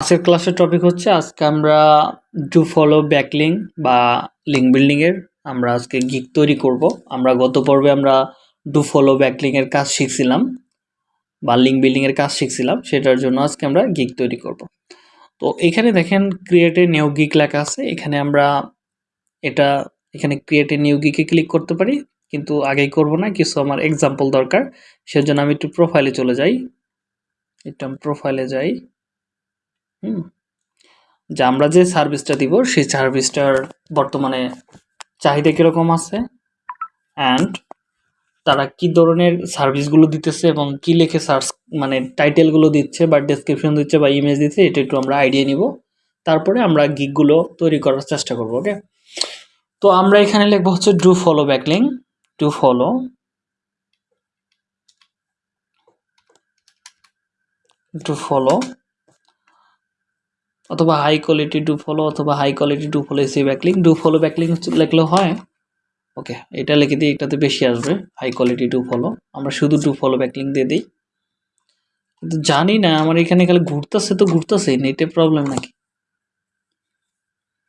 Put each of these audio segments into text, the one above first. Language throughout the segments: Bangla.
আজকের ক্লাসের টপিক হচ্ছে, আজকে আমরা ডু ফলো ব্যাকলিং বা লিঙ্ক বিল্ডিংয়ের আমরা আজকে গিক তৈরি করব। আমরা গত পর্বে আমরা ডু ফলো ব্যাকলিংয়ের কাজ শিখছিলাম বা লিঙ্ক বিল্ডিংয়ের কাজ শিখছিলাম, সেটার জন্য আজকে আমরা গিক তৈরি করব। তো এখানে দেখেন ক্রিয়েটে নিউ গিক লেখা আছে। এখানে আমরা এটা, এখানে ক্রিয়েটে নিউ গিকে ক্লিক করতে পারি, কিন্তু আগেই করব না, কিছু আমার এক্সাম্পল দরকার, সেজন্য আমি একটু প্রোফাইলে চলে যাই। একটু প্রোফাইলে যাই। হুম। যে আমরা যে সার্ভিসটা দিব, সেই সার্ভিসটার বর্তমানে চাহিদা কীরকম আছে? অ্যান্ড তারা কি ধরনের সার্ভিসগুলো দিতেছে এবং কি লেখে সার্চ মানে টাইটেলগুলো দিচ্ছে বা ডেসক্রিপশন দিচ্ছে বা ইমেজ দিচ্ছে, এটা একটু আমরা আইডিয়া নিব। তারপরে আমরা গিকগুলো তৈরি করার চেষ্টা করব ওকে তো আমরা এখানে লিখব হচ্ছে do follow backlink do follow do follow অথবা হাই কোয়ালিটি ডু ফলো অথবা high quality do follow SEO backlink do follow backlink লিখলেও হয়। ওকে এটা লিখে দিই, এটাতে বেশি আসবে হাই কোয়ালিটি ডু ফলো আমরা শুধু ডু ফলো ব্যাকলিং দিয়ে দিই। কিন্তু জানি না, আমার এখানে খালি ঘুরতেছে তো ঘুরতেছে নেটে প্রবলেম নাকি?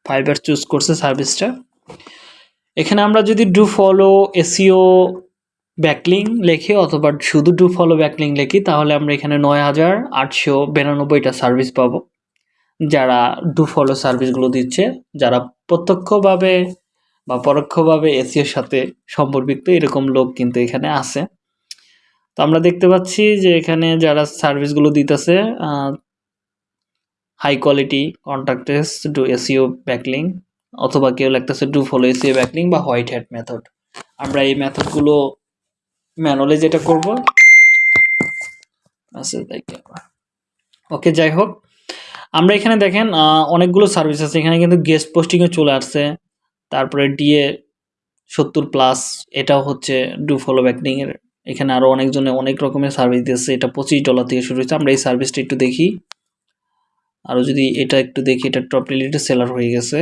ফাইবার চুজ করছে সার্ভিসটা এখানে আমরা যদি ডু ফলো এসিও ব্যাকলিং লেখি অথবা শুধু ডু ফলো ব্যাকলিং লেখি, তাহলে আমরা এখানে নয় হাজার আটশো বিরানব্বইটা সার্ভিস পাবো। যারা ডু ফলো সার্ভিসগুলো দিচ্ছে, যারা প্রত্যক্ষভাবে বা পরোক্ষভাবে এসিওর সাথে সম্পর্কিত এরকম লোক কিন্তু এখানে আছে। তো আমরা দেখতে পাচ্ছি যে এখানে যারা সার্ভিসগুলো দিতেছে high quality contextual do SEO backlink অথবা কেউ লাগতেছে ডু ফলো এসিও ব্যাকলিং বা হোয়াইট হ্যাট মেথড আমরা এই মেথডগুলো ম্যানুয়ালি যেটা করব আচ্ছা ওকে যাই হোক আমরা এখানে দেখেন অনেকগুলো সার্ভিস আছে। এখানে কিন্তু গেস্ট পোস্টিংয়ে চলে আসছে। তারপরে ডিএ সত্তর প্লাস এটাও হচ্ছে ডু ফলো ব্যাকডিংয়ের এখানে আরও অনেকজনে অনেক রকমের সার্ভিস দিয়েছে। এটা পঁচিশ ডলার থেকে শুরু হয়েছে। আমরা এই সার্ভিসটা একটু দেখি। আরও যদি এটা একটু দেখি, এটা টপ রিলেটেড সেলার হয়ে গেছে।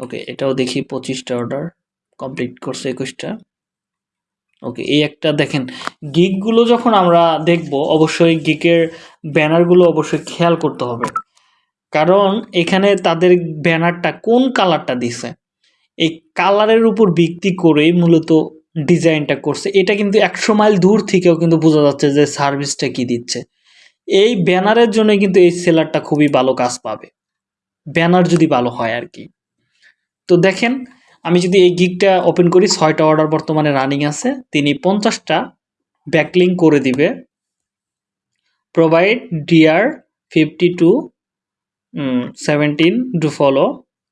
ওকে এটাও দেখি, পঁচিশটা অর্ডার কমপ্লিট করছে একুশটা। ওকে এই একটা দেখেন গিকগুলো যখন আমরা দেখব, অবশ্যই গিকের ব্যানারগুলো অবশ্যই খেয়াল করতে হবে। কারণ এখানে তাদের ব্যানারটা কোন কালারটা দিছে? এই কালারের উপর ভিত্তি করেই মূলত ডিজাইনটা করছে। এটা কিন্তু একশো মাইল দূর থেকেও কিন্তু বোঝা যাচ্ছে যে সার্ভিসটা কি দিচ্ছে। এই ব্যানারের জন্য কিন্তু এই সেলারটা খুবই ভালো কাজ পাবে। ব্যানার যদি ভালো হয় আর কি। তো দেখেন, আমি যদি এই গিকটা ওপেন করি, ছয়টা অর্ডার বর্তমানে রানিং আছে। তিনি পঞ্চাশটা ব্যাকলিং করে দিবে। Provide DR fifty to seventy do follow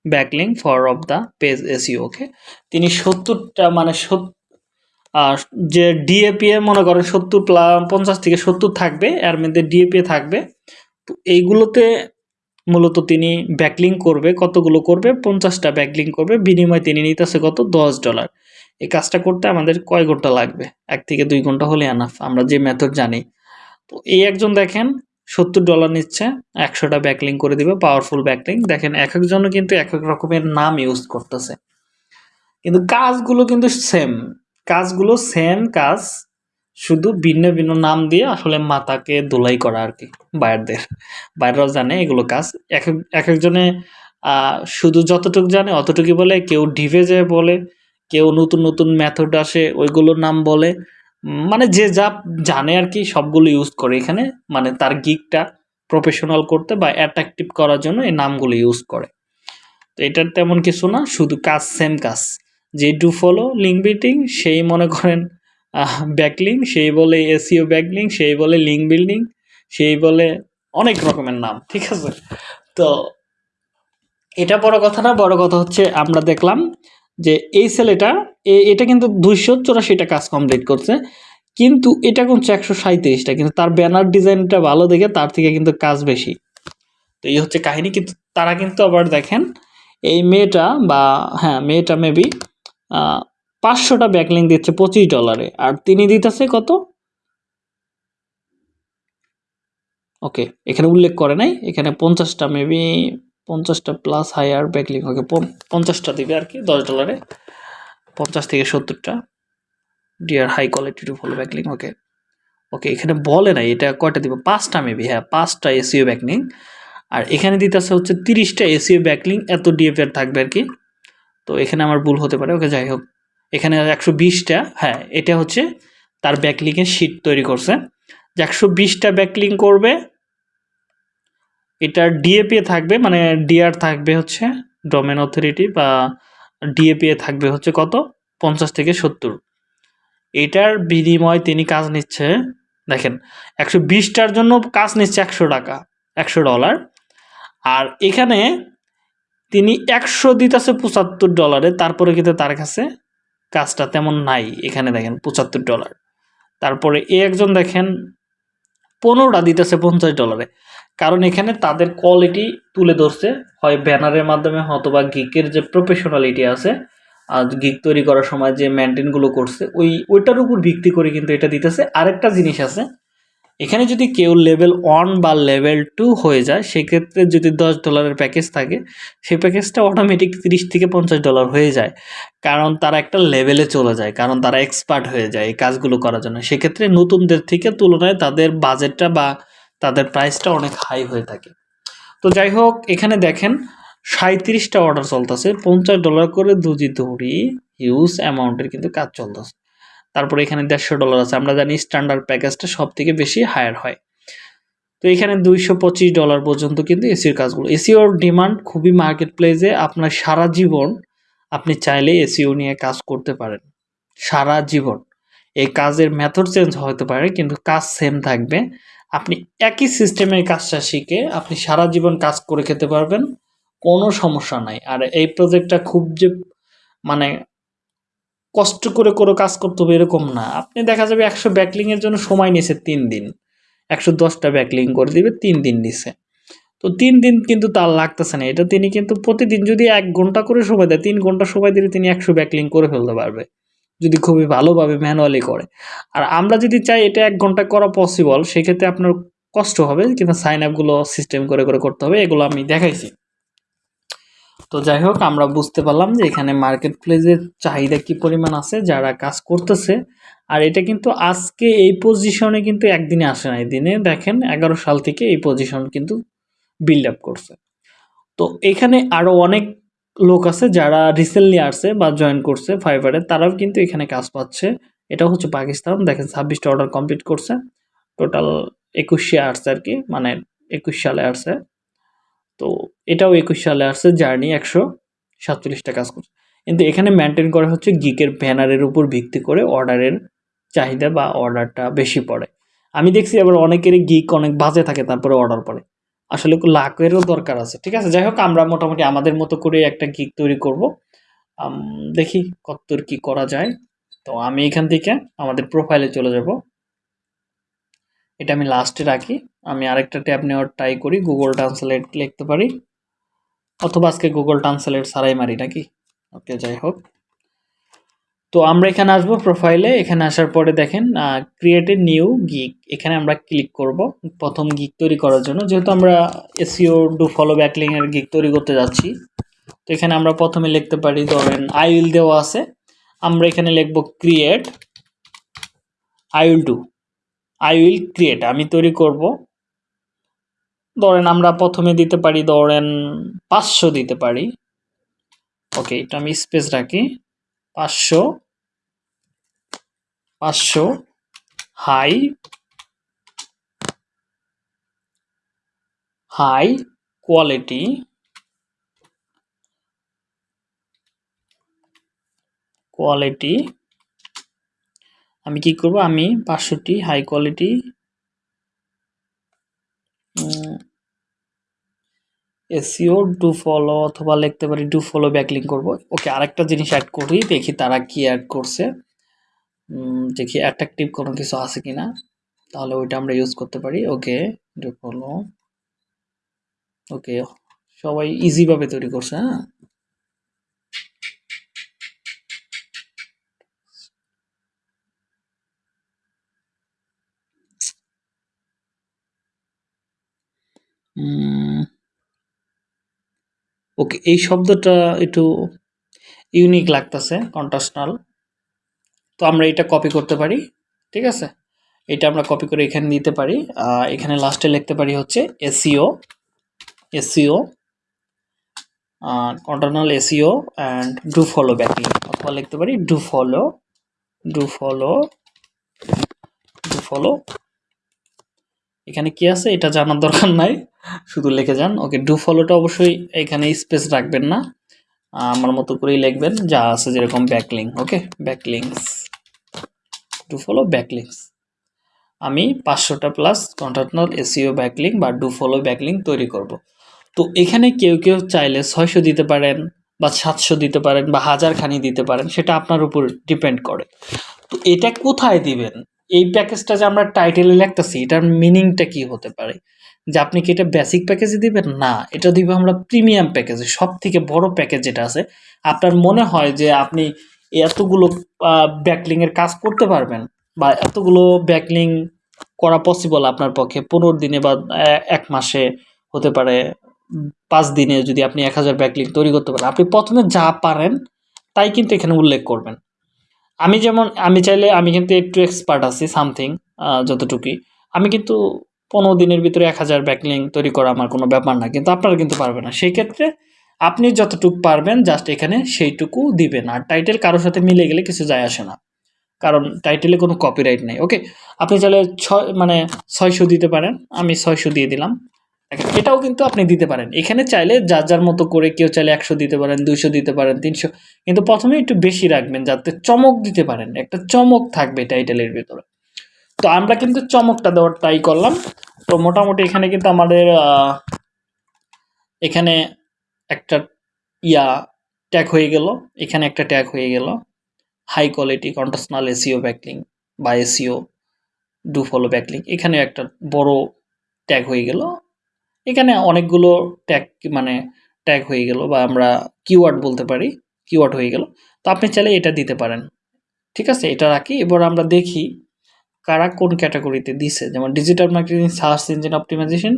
backlink for off the page SEO okay তিনি সত্তরটা মানে আর যে ডিএপি এ মনে করেন সত্তর পঞ্চাশ থেকে সত্তর থাকবে, এর মধ্যে ডিএপি থাকবে। তো এইগুলোতে মূলত তিনি ব্যাকলিং করবে, কতগুলো করবে? পঞ্চাশটা ব্যাকলিং করবে, বিনিময়ে তিনি নিতেছে কত? দশ ডলার এই কাজটা করতে আমাদের কয় ঘণ্টা লাগবে? এক থেকে দুই ঘণ্টা হলে আনাফ আমরা যে মেথড জানি। তো এই একজন দেখেন, সত্তর ডলার নিচ্ছে, একশোটা ব্যাকলিং করে দিবে পাওয়ারফুল ব্যাকলিং দেখেন এক একজনও কিন্তু এক এক রকমের নাম ইউজ করতেছে। কিন্তু কাজগুলো কিন্তু সেম কাজগুলো সেম কাজ, শুধু ভিন্ন ভিন্ন নাম দিয়ে আসলে মাতাকে দোলাই করা আর কি বাইরদের বাইরেরাও জানে এগুলো কাজ। এক এক একজনে শুধু যতটুকু জানে অতটুকুই বলে, কেউ ডিভে যায় বলে, কেউ নতুন নতুন মেথড আসে, ওইগুলোর নাম বলে। মানে যে যা জানে আর কি সবগুলো ইউজ করে এখানে মানে তার গিকটা প্রফেশনাল করতে বা অ্যাট্রাকটিভ করার জন্য এই নামগুলো ইউজ করে। তো এটার তেমন কিছু না, শুধু কাজ সেম কাজ। যে ডু ফলো লিঙ্ক বিল্ডিং সেই মনে করেন ব্যাকলিং সেই বলে এসিও ব্যাকলিং সেই বলে লিঙ্ক বিল্ডিং সেই বলে অনেক রকমের নাম, ঠিক আছে? তো এটা বড় কথা না, বড় কথা হচ্ছে আমরা দেখলাম যে এই ছেলেটা এটা কিন্তু দুইশো চৌরাশিটা কাজ কমপ্লিট করছে। কিন্তু এটা করছে একশো সাঁত্রিশটা কিন্তু তার ব্যানার ডিজাইনটা ভালো দেখে তার থেকে কিন্তু কাজ বেশি। তো এই হচ্ছে কাহিনী, কিন্তু তারা কিন্তু আবার দেখেন, এই মেয়েটা বা হ্যাঁ মেয়েটা মেবি পাঁচশোটা ব্যাকলিং দিচ্ছে পঁচিশ ডলারে আর তিনি দিতেছে কত? ওকে, এখানে উল্লেখ করে নাই, এখানে পঞ্চাশটা মেবি পঞ্চাশটা প্লাস হায়ার ব্যাকলিং ওকে পঞ্চাশটা দিবে আর কি, দশ ডলারে পঞ্চাশ থেকে সত্তরটা dear high quality to full backlink okay okay এখানে বলে নাই, এটা কয়টা দিব? পাঁচটা মেবি হ্যাঁ পাঁচটা এসিও ব্যাকলিং আর এখানে দিতেছে হচ্ছে তিরিশটা এসিও ব্যাকলিং এত ডিএফএর থাকবে আর কি। তো এখানে আমার ভুল হতে পারে, ওকে, যাই হোক। এখানে একশো বিশটা হ্যাঁ এটা হচ্ছে তার ব্যাকলিংয়ের শিট তৈরি করছে। যে একশো বিশটা ব্যাকলিং করবে এটার ডিএপি থাকবে মানে ডিআর থাকবে হচ্ছে ডোমেন অথরিটি বা ডিএপি থাকবে হচ্ছে কত? পঞ্চাশ থেকে সত্তর। এটার বিনিময় তিনি কাজ নিচ্ছে, দেখেন, একশো বিশটার জন্য কাজ নিচ্ছে একশো টাকা, একশো ডলার। আর এখানে তিনি একশো দিতেছে পঁচাত্তর ডলারে, তারপরে কিন্তু তার কাছে কাজটা তেমন নাই, এখানে দেখেন, পঁচাত্তর ডলার। তারপরে এ একজন দেখেন, পনেরোটা দিতেছে পঞ্চাশ ডলারে। কারণ এখানে তাদের কোয়ালিটি তুলে ধরছে। হয় ব্যানারের মাধ্যমে অথবা গিকের যে প্রফেশনালিটি আছে, আর গিক তৈরি করার সময় যে মেনটেনগুলো করছে, ওই, ওইটার উপর ভিত্তি করে কিন্তু এটা দিতেছে। আরেকটা জিনিস আছে, এখানে যদি কেউ লেভেল ওয়ান বা লেভেল টু হয়ে যায়, সেক্ষেত্রে যদি দশ ডলারের প্যাকেজ থাকে, সেই প্যাকেজটা অটোমেটিক তিরিশ থেকে পঞ্চাশ ডলার হয়ে যায়। কারণ তারা একটা লেভেলে চলে যায়, কারণ তারা এক্সপার্ট হয়ে যায় এই কাজগুলো করার জন্য। সেক্ষেত্রে নতুনদের থেকে তুলনায় তাদের বাজেটটা বা তাদের প্রাইসটা অনেক হাই হয়ে থাকে। তো যাই হোক এখানে দেখেন সাঁত্রিশটা অর্ডার চলতেছে, পঞ্চাশ ডলার করে দুজি দৌড়ি হিউজ অ্যামাউন্টের কিন্তু কাজ চলতেছে। তারপরে এখানে দেড়শো ডলার আছে, আমরা জানি স্ট্যান্ডার্ড প্যাকেজটা সব থেকে বেশি হায়ার হয়। তো এখানে দুইশো পঁচিশ ডলার পর্যন্ত কিন্তু এসির কাজগুলো এসিওর ডিমান্ড খুবই মার্কেট প্লেসে আপনার সারা জীবন আপনি চাইলে এসিও নিয়ে কাজ করতে পারেন। সারা জীবন। এই কাজের মেথড চেঞ্জ হতে পারে, কিন্তু কাজ সেম থাকবে। আপনি একই সিস্টেমের কাজটা শিখে আপনি সারা জীবন কাজ করে খেতে পারবেন, কোনো সমস্যা নাই। আর এই প্রজেক্টটা খুব যে মানে কষ্ট করে করে কাজ করতে হবে এরকম না। আপনি দেখা যাবে একশো ব্যাকলিংয়ের জন্য সময় নিয়েছে তিন দিন। একশো দশটা ব্যাকলিং করে দিবে, তিন দিন নিছে তো তিন দিন কিন্তু তার লাগতেছে না। এটা তিনি কিন্তু প্রতিদিন যদি এক ঘণ্টা করে সময় দেয়, তিন ঘণ্টা সময় দিলে তিনি একশো ব্যাকলিং করে ফেলতে পারবে। যদি খুবই ভালোভাবে ম্যানুয়ালি করে। আর আমরা যদি চাই এটা এক ঘণ্টা করা পসিবল সেক্ষেত্রে আপনার কষ্ট হবে কিন্তু সাইন আপগুলো সিস্টেম করে করে করতে হবে, এগুলো আমি দেখাইছি। তো যাই হোক, আমরা বুঝতে পারলাম যে এখানে মার্কেট প্লেসের চাহিদা কি পরিমাণ আছে, যারা কাজ করতেছে। আর এটা কিন্তু আজকে এই পজিশনে কিন্তু একদিনে আসে না। দিনে দেখেন এগারো সাল থেকে এই পজিশন কিন্তু বিল্ড আপ করছে। তো এখানে আরও অনেক লোক আছে যারা রিসেন্টলি আসছে বা জয়েন করছে ফাইবারে তারাও কিন্তু এখানে কাজ পাচ্ছে। এটা হচ্ছে পাকিস্তান। দেখেন, ছাব্বিশটা অর্ডার কমপ্লিট করছে। টোটাল একুশে আসছে আর কি মানে একুশ সালে আসছে। তো এটাও একুশ সালে আসছে, জার্নি একশো সাতচল্লিশটা কাজ করছে। কিন্তু এখানে মেনটেন করা হচ্ছে গিকের ব্যানারের উপর ভিত্তি করে অর্ডারের চাহিদা বা অর্ডারটা বেশি পড়ে। আমি দেখছি আবার অনেকেরই গিক অনেক বাজে থাকে, তারপরে অর্ডার পড়ে। আসলে লাখেরও দরকার আছে, ঠিক আছে? যাই হোক, আমরা মোটামুটি আমাদের মতো করে একটা গিক তৈরি করব। দেখি কতদূর কি করা যায়। তো আমি এখান থেকে আমাদের প্রোফাইলে চলে যাব। এটা আমি লাস্টে রাখি। আমি আরেকটা ট্যাব নেওয়ার ট্রাই করি গুগল ট্রান্সলেট লিখতে পারি। অথবা আজকে গুগল ট্রান্সলেট সারাই মারি, নাকি? ওকে যাই হোক। তো আমরা এখানে আসব প্রোফাইলে এখানে আসার পরে দেখেন ক্রিয়েট এ নিউ গিক এখানে আমরা ক্লিক করব প্রথম গিক তৈরি করার জন্য। যেহেতু আমরা এসিও ডু ফলো ব্যাকলিং এর গিক তৈরি করতে যাচ্ছি, তো এখানে আমরা প্রথমে লিখতে পারি, ধরেন আই উইল দেওয়া আছে। আমরা এখানে লিখব create I will do I will create আমি তৈরি করব। ধরেন, আমরা প্রথমে দিতে পারি, ধরেন, পাঁচশো দিতে পারি। ওকে, এটা আমি স্পেস রাখি। পাঁচশো। পাঁচশো। হাই। High quality. কোয়ালিটি। আমি কি করব? আমি পাঁচশোটি high quality SEO do follow অথবা লিখতে পারি, ডু ফলো ব্যাকলিং করব। ওকে, আরেকটা জিনিস অ্যাড করি, দেখি তারা কি অ্যাড করছে। দেখি অ্যাট্রাকটিভ কোনো কিছু আছে কি না তাহলে ওইটা আমরা ইউজ করতে পারি। ওকে ফলো ওকে সবাই ইজিভাবে তৈরি করছে হ্যাঁ? ওকে এই শব্দটা একটু ইউনিক লাগতেছে কন্ট্রাস্টনাল তো আমরা এটা কপি করতে পারি, ঠিক আছে? এটা আমরা কপি করে এখানে নিতে পারি। এখানে লাস্টে লিখতে পারি হচ্ছে SEO SEO contextual SEO and do follow backlink অথবা লিখতে পারি do follow do follow do follow এখানে কি আছে? এটা জানার দরকার নাই, শুধু লিখে যান। ওকে ডু ফলোটা অবশ্যই এখানে স্পেস রাখবেন না। আমার মতো করেই লিখবেন, যা আছে যেরকম backlink okay backlinks do follow backlinks আমি পাঁচশোটা প্লাস কন্টারনাল এসিও ব্যাকলিং বা ডু ফলো ব্যাকলিং তৈরি করব। তো এখানে কেউ কেউ চাইলে ছয়শো দিতে পারেন বা সাতশো দিতে পারেন বা হাজার খানি দিতে পারেন, সেটা আপনার উপর ডিপেন্ড করে। তো এটা কোথায় দিবেন? এই প্যাকেজটা যে আমরা টাইটেলে লিখতেছি, এটার মিনিংটা কি হতে পারে? যে আপনি কি এটা বেসিক প্যাকেজে দিবেন? না, এটা দিব আমরা প্রিমিয়াম প্যাকেজে সব থেকে বড় প্যাকেজ যেটা আছে, আপনার মনে হয় যে আপনি এতগুলো ব্যাকলিং এর কাজ করতে পারবেন বা এতগুলো ব্যাকলিং করা পসিবল আপনার পক্ষে। পনেরো দিনে বা এক মাসে হতে পারে। পাঁচ দিনে যদি আপনি এক হাজার ব্যাকলিং তৈরি করতে পারেন। আপনি প্রথমে যা পারেন, তাই কিন্তু এখানে উল্লেখ করবেন। আমি যেমন, আমি চাইলে আমি কিন্তু একটু এক্সপার্ট আছি সামথিং যতটুকুই। আমি কিন্তু পনেরো দিনের ভিতরে এক হাজার ব্যাকলিং তৈরি করা আমার কোনো ব্যাপার না, কিন্তু আপনারা কিন্তু পারবে না। সেই ক্ষেত্রে আপনি যতটুকু পারবেন জাস্ট এখানে সেইটুকু দিবেন। আর টাইটেল কারোর সাথে মিলে গেলে কিছু যায় আসে না। কারণ টাইটেলে কোনো কপিরাইট নেই। ওকে আপনি চাইলে ছয় মানে ছয়শো দিতে পারেন। আমি ছয়শো দিয়ে দিলাম। এটাও কিন্তু আপনি দিতে পারেন। এখানে চাইলে যার যার মতো করে কেউ চাইলে একশো দিতে পারেন, দুইশো দিতে পারেন, তিনশো। কিন্তু প্রথমে একটু বেশি রাখবেন যাতে চমক দিতে পারেন। একটা চমক থাকবে টাইটেলের ভিতরে। তো আমরা কিন্তু চমকটা দেওয়ার ট্রাই করলাম। তো মোটামুটি এখানে কিন্তু আমাদের এখানে একটা ইয়া ট্যাগ হয়ে গেল। এখানে একটা ট্যাগ হয়ে গেল। High quality contextual SEO backlink বা এসিও ডু ফলো ব্যাকলিং এখানে একটা বড় ট্যাগ হয়ে গেল। এখানে অনেকগুলো ট্যাগ মানে ট্যাগ হয়ে গেল বা আমরা কিওয়ার্ড বলতে পারি কিওয়ার্ড হয়ে গেল। তো আপনি চাইলে এটা দিতে পারেন। ঠিক আছে? এটা রাখি। এবার আমরা দেখি কারা কোন ক্যাটাগরিতে দিছে। যেমন digital marketing search engine optimization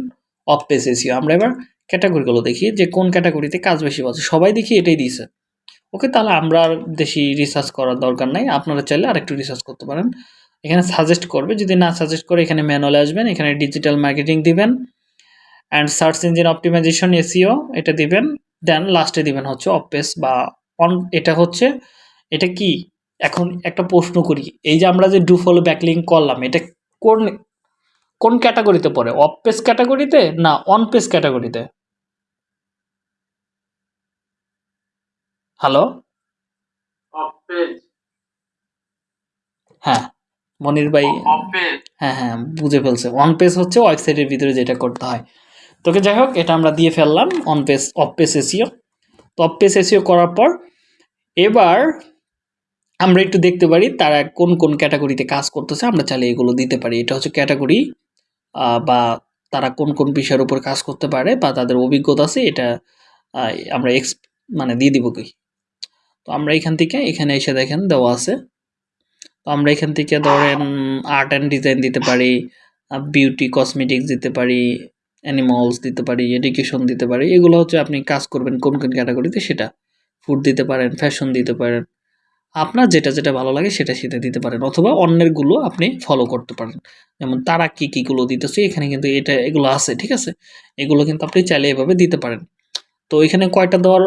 off page SEO আমরা এবার ক্যাটাগরিগুলো দেখি যে কোন ক্যাটাগরিতে কাজ বেশি পাচ্ছে সবাই দেখি এটাই দিয়েছে। ওকে, তাহলে আমরা আর বেশি রিসার্চ করার দরকার নাই। আপনারা চাইলে আরেকটু রিসার্চ করতে পারেন। এখানে সাজেস্ট করবে, যদি না সাজেস্ট করে এখানে ম্যানুয়ালে আসবেন, এখানে ডিজিটাল মার্কেটিং দিবেন and search engine optimization SEO এটা দিবেন দেন লাস্টে দিবেন হচ্ছে অপেস বা অন এটা হচ্ছে, এটা কি? এখন একটা প্রশ্ন করি। এই যে আমরা যে ডু ফলো ব্যাকলিং করলাম, এটা কোন কোন ক্যাটাগরিতে পড়ে? অফ পেজ ক্যাটাগরিতে না অন পেজ ক্যাটাগরিতে হ্যালো হ্যাঁ মনির ভাই হ্যাঁ হ্যাঁ বুঝে ফেলছে। অন পেজ হচ্ছে ওয়েবসাইটের ভিতরে যেটা করতে হয়। তোকে যাই হোক এটা আমরা দিয়ে ফেললাম on page off page SEO তো অফ পেজ এসিও করার পর এবার আমরা একটু দেখতে পারি তারা কোন কোন ক্যাটাগরিতে কাজ করতেছে। আমরা চাইলে এগুলো দিতে পারি। এটা হচ্ছে ক্যাটাগরি বা তারা কোন কোন বিষয়ের উপর কাজ করতে পারে বা তাদের অভিজ্ঞতা আছে এটা আমরা এক্স মানে দিয়ে দিব কি তো আমরা এখান থেকে, এখানে এসে দেখেন দেওয়া আছে। তো আমরা এখান থেকে ধরেন আর্ট অ্যান্ড ডিজাইন দিতে পারি বিউটি কসমেটিক্স দিতে পারি অ্যানিমালস দিতে পারি এডুকেশন দিতে পারি। এগুলো হচ্ছে আপনি কাজ করবেন কোন কোন ক্যাটাগরিতে সেটা। ফুড দিতে পারেন ফ্যাশন দিতে পারেন। আপনার যেটা যেটা ভালো লাগে সেটা সেটা দিতে পারেন অথবা অন্যেরগুলো আপনি ফলো করতে পারেন। যেমন তারা কী কীগুলো দিতেছে, এখানে কিন্তু এটা, এগুলো আছে, ঠিক আছে? এগুলো কিন্তু আপনি চাইলে এভাবে দিতে পারেন। তো এখানে কয়টা দেওয়ার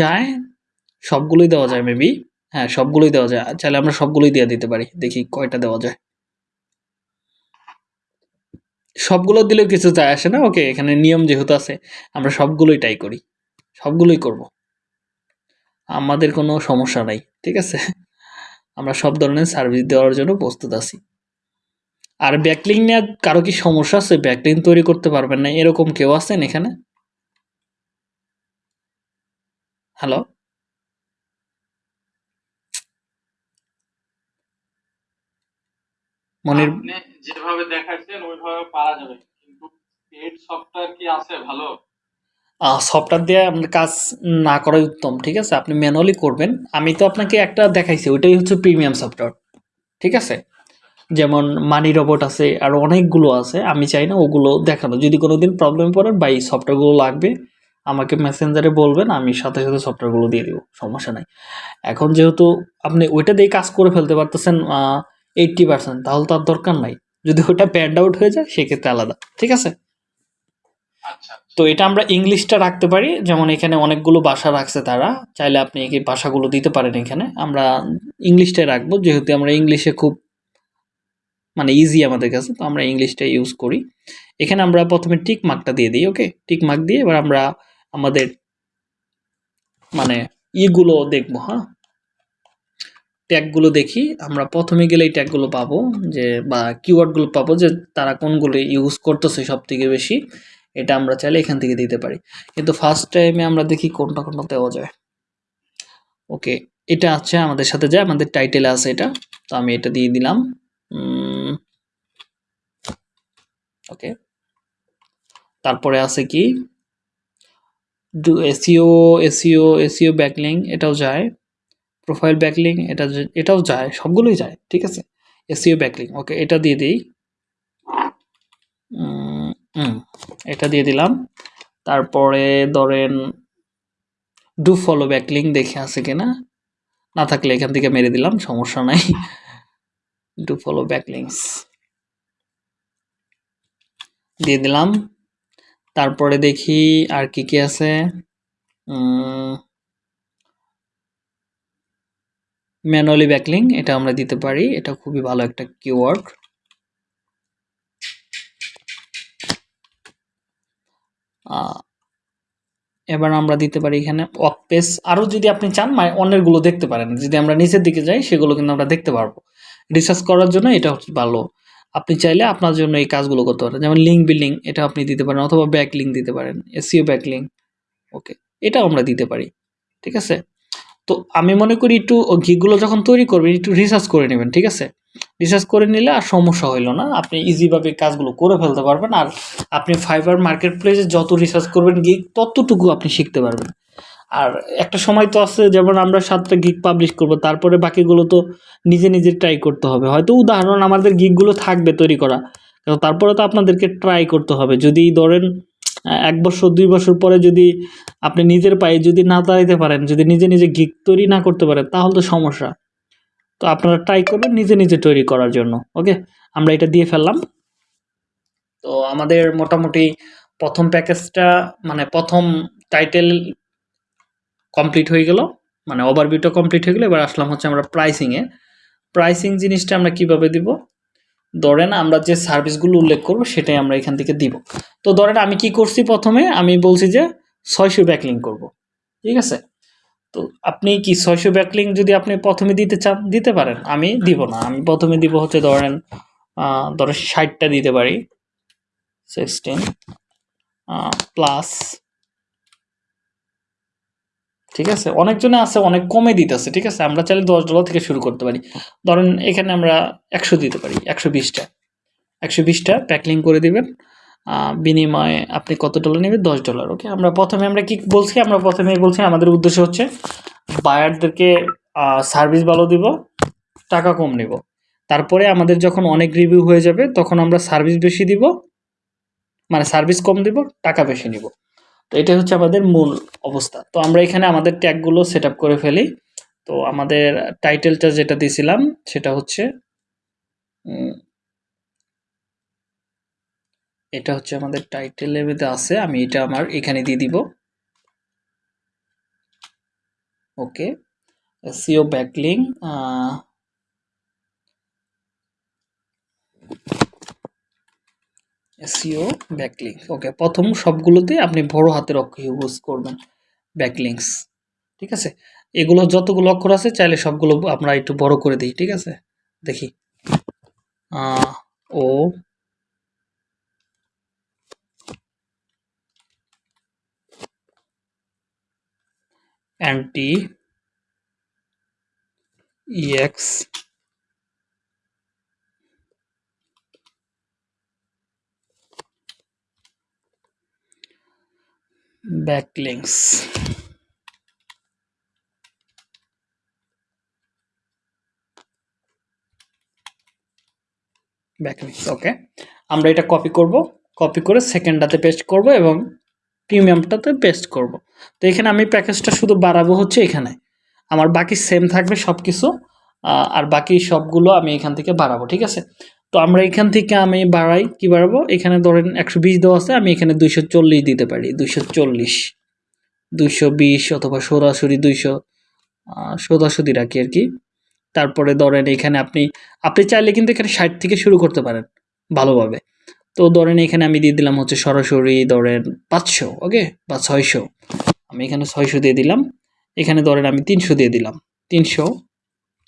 যায়? সবগুলোই দেওয়া যায় মেবি হ্যাঁ সবগুলোই দেওয়া যায়। চাইলে আমরা সবগুলোই দিয়ে দিতে পারি। দেখি কয়টা দেওয়া যায়। সবগুলো দিলেও কিছু যায় আসে না? ওকে এখানে নিয়ম যেহেতু আছে আমরা সবগুলোই ট্রাই করি। সবগুলোই করব। আমাদের কোনো সমস্যা নাই ঠিক আছে? আমরা সব ধরনের সার্ভিস দেওয়ার জন্য প্রস্তুত আছি। আর ব্যাকলিং নিয়ে কারও কি সমস্যা আছে? ব্যাকলিং তৈরি করতে পারবেন না। এরকম কেউ আছেন এখানে? হ্যালো মনির যেভাবে দেখাচ্ছেন ওইভাবে পারা যাবে। কিন্তু পেড সফটওয়্যার কি আছে? ভালো? সফটওয়্যার দিয়ে আপনার কাজ না করাই উত্তম ঠিক আছে? আপনি ম্যানুয়ালি করবেন। আমি তো আপনাকে একটা দেখাইছি ওইটাই হচ্ছে প্রিমিয়াম সফটওয়্যার ঠিক আছে? যেমন মানি রোবট আছে আর অনেকগুলো আছে আমি চাই না ওগুলো দেখানো। যদি কোনো দিন প্রবলেম পড়েন বা এই সফটওয়্যারগুলো লাগবে আমাকে মেসেঞ্জারে বলবেন আমি সাথে সাথে সফটওয়্যারগুলো দিয়ে দিব সমস্যা নাই। এখন যেহেতু আপনি ওইটা দিয়ে কাজ করে ফেলতে পারতেছেন এইট্টি পার্সেন্ট তাহলে তার দরকার নাই। যদি ওটা প্যান্ড আউট হয়ে যায় সেক্ষেত্রে আলাদা ঠিক আছে? আচ্ছা তো এটা আমরা ইংলিশটা রাখতে পারি যেমন এখানে অনেকগুলো ভাষা রাখছে তারা চাইলে আপনি এই ভাষাগুলো দিতে পারেন এখানে। আমরা ইংলিশটাই রাখব যেহেতু আমরা ইংলিশে খুব মানে ইজি আমাদের কাছে তো আমরা ইংলিশটা ইউজ করি। এখানে আমরা প্রথমে টিক মার্কটা দিয়ে দিই ওকে টিক মার্ক দিয়ে এবার আমরা আমাদের মানে ইগুলো দেখব হ্যাঁ? ট্যাগগুলো দেখি, আমরা প্রথমে গেলে এই ট্যাগগুলো পাবো, যে বা কিওয়ার্ডগুলো পাবো যে তারা কোনগুলো ইউজ করতেছে সব থেকে বেশি, এটা আমরা চাইলে এখান থেকে দিতে পারি। কিন্তু ফার্স্ট টাইমে আমরা দেখি কোনটা কোনটা দেওয়া যায়। ওকে, এটা আছে আমাদের সাথে যায় আমাদের টাইটেল আছে এটা, তো আমি এটা দিয়ে দিলাম। ওকে, তারপরে আছে কি? এসিও এসিও এসিও ব্যাকলিং এটাও যায়। প্রোফাইল ব্যাকলিং এটা এটাও যায়, সবগুলোই যায়, ঠিক আছে? এসিও ব্যাকলিং ওকে এটা দিয়ে দিই। এটা দিয়ে দিলাম। তারপরে ধরেন ডু ফলো ব্যাকলিং দেখে আছে কিনা? না থাকলে এখান থেকে মেরে দিলাম, সমস্যা নাই। ডু ফলো ব্যাকলিংস দিয়ে দিলাম। তারপরে দেখি আর কি কি আছে। ম্যানুয়ালি ব্যাকলিং, এটা আমরা দিতে পারি। এটা খুবই ভালো একটা কিওয়ার্ড এবার আমরা দিতে পারি এখানে ওয়াক পেস আরও যদি আপনি চান মানে অন্যেরগুলো দেখতে পারেন। যদি আমরা নিচের দিকে যাই, সেগুলো কিন্তু আমরা দেখতে পারব। রিসার্চ করার জন্য এটা হচ্ছে ভালো। আপনি চাইলে আপনার জন্য এই কাজগুলো করতে পারেন। যেমন লিঙ্ক বিল্ডিং, এটা আপনি দিতে পারেন, অথবা ব্যাক লিঙ্ক দিতে পারেন। এসিও ব্যাক লিঙ্ক ওকে, এটাও আমরা দিতে পারি। ঠিক আছে? তো আমি মনে করি একটু গিকগুলো যখন তৈরি করবেন, একটু রিসার্চ করে নেবেন, ঠিক আছে? রিসার্চ করে নিলে আর সমস্যা হইল না। আপনি ইজিভাবে কাজগুলো করে ফেলতে পারবেন আর আপনি ফাইবার মার্কেট প্লেসে যত রিসার্চ করবেন গিক ততটুকু আপনি শিখতে পারবেন। আর একটা সময় তো আছে, যেমন আমরা সাতটা গিক পাবলিশ করব, তারপরে বাকিগুলো তো নিজে নিজে ট্রাই করতে হবে। হয়তো উদাহরণ আমাদের গিকগুলো থাকবে তৈরি করা তারপরে তো আপনাদেরকে ট্রাই করতে হবে। যদি ধরেন এক বছর, দুই বছর পরে যদি আপনি নিজের পায়ে যদি না দাঁড়াইতে পারেন, যদি নিজে নিজে গিক তৈরি না করতে পারেন, তাহলে তো সমস্যা। তো আপনারা ট্রাই করবেন নিজে নিজে তৈরি করার জন্য ওকে আমরা এটা দিয়ে ফেললাম। তো আমাদের মোটামুটি প্রথম প্যাকেজটা মানে প্রথম টাইটেল কমপ্লিট হয়ে গেল মানে ওভারভিউটা কমপ্লিট হয়ে গেলো। এবার আসলাম হচ্ছে আমরা প্রাইসিংয়ে প্রাইসিং জিনিসটা আমরা কীভাবে দিব? ধরেন আমরা যে সার্ভিসগুলো উল্লেখ করব, সেটাই আমরা এখান থেকে দিব। তো ধরেন আমি কি করছি প্রথমে? আমি বলছি যে ছয়শো ব্যাকলিং করব, ঠিক আছে? তো আপনি কি ছয়শো ব্যাকলিং যদি আপনি প্রথমে দিতে চান, দিতে পারেন। আমি দিব না। আমি প্রথমে দিব হচ্ছে ধরেন ধরেন ষাটটা দিতে পারি। সিক্সটিন প্লাস ঠিক আছে? অনেকজনে আছে, অনেক কমে দিতেছে, ঠিক আছে? আমরা চাইলে দশ ডলার থেকে শুরু করতে পারি। ধরেন এখানে আমরা একশো দিতে পারি, একশো বিশটা। একশো বিশটা প্যাকলিং করে দিবেন। বিনিময়ে আপনি কত ডলার নেবেন? দশ ডলার ওকে আমরা প্রথমে আমরা কি বলছি? আমরা প্রথমে বলছি, আমাদের উদ্দেশ্য হচ্ছে বায়ারদেরকে সার্ভিস ভালো দিব, টাকা কম নেব। তারপরে আমাদের যখন অনেক রিভিউ হয়ে যাবে, তখন আমরা সার্ভিস বেশি দিব মানে সার্ভিস কম দিব, টাকা বেশি নিব। তো এটা হচ্ছে আমাদের মূল অবস্থা। তো আমরা এখানে আমাদের ট্যাগগুলো সেট করে ফেলি। তো আমাদের টাইটেলটা যেটা দিয়েছিলাম, সেটা হচ্ছে এটা হচ্ছে আমাদের টাইটেলের মধ্যে আছে, আমি এটা আমার এখানে দিয়ে দিব। Okay SEO backlink SEO backlink okay, প্রথম সবগুলোতে আপনি বড় হাতের অক্ষর ইউজ করবেন ব্যাকলিংস ঠিক আছে? এগুলো যতগুলো অক্ষর আছে, চাইলে সবগুলো আমরা একটু বড় করে দিই, ঠিক আছে? দেখি। ও অ্যান্টি ইএক্স ব্যাকলিংস ব্যাকলিংস ওকে আমরা এটা কপি করব কপি করে সেকেন্ডটাতে পেস্ট করব এবং প্রিমিয়ামটাতে পেস্ট করব। তো এখানে আমি প্যাকেজটা শুধু বাড়াবো হচ্ছে এখানে। আমার বাকি সেম থাকবে সব কিছু আর বাকি সবগুলো আমি এখান থেকে বাড়াবো, ঠিক আছে? তো আমরা এখান থেকে আমি বাড়াই, কি বাড়াবো? এখানে ধরেন একশো বিশ দেওয়া আছে, আমি এখানে দুইশো চল্লিশ দিতে পারি, দুইশো চল্লিশ। দুইশো বিশ অথবা সরাসরি দুইশো সোজাসুদি রাখি আর কি। তারপরে ধরেন এখানে আপনি আপনি চাইলে কিন্তু এখানে ষাট থেকে শুরু করতে পারেন, ভালোভাবে। তো ধরেন এখানে আমি দিয়ে দিলাম হচ্ছে সরাসরি ধরেন পাঁচশো ওকে বা ছয়শো। আমি এখানে ছয়শো দিয়ে দিলাম। এখানে ধরেন আমি তিনশো দিয়ে দিলাম। তিনশো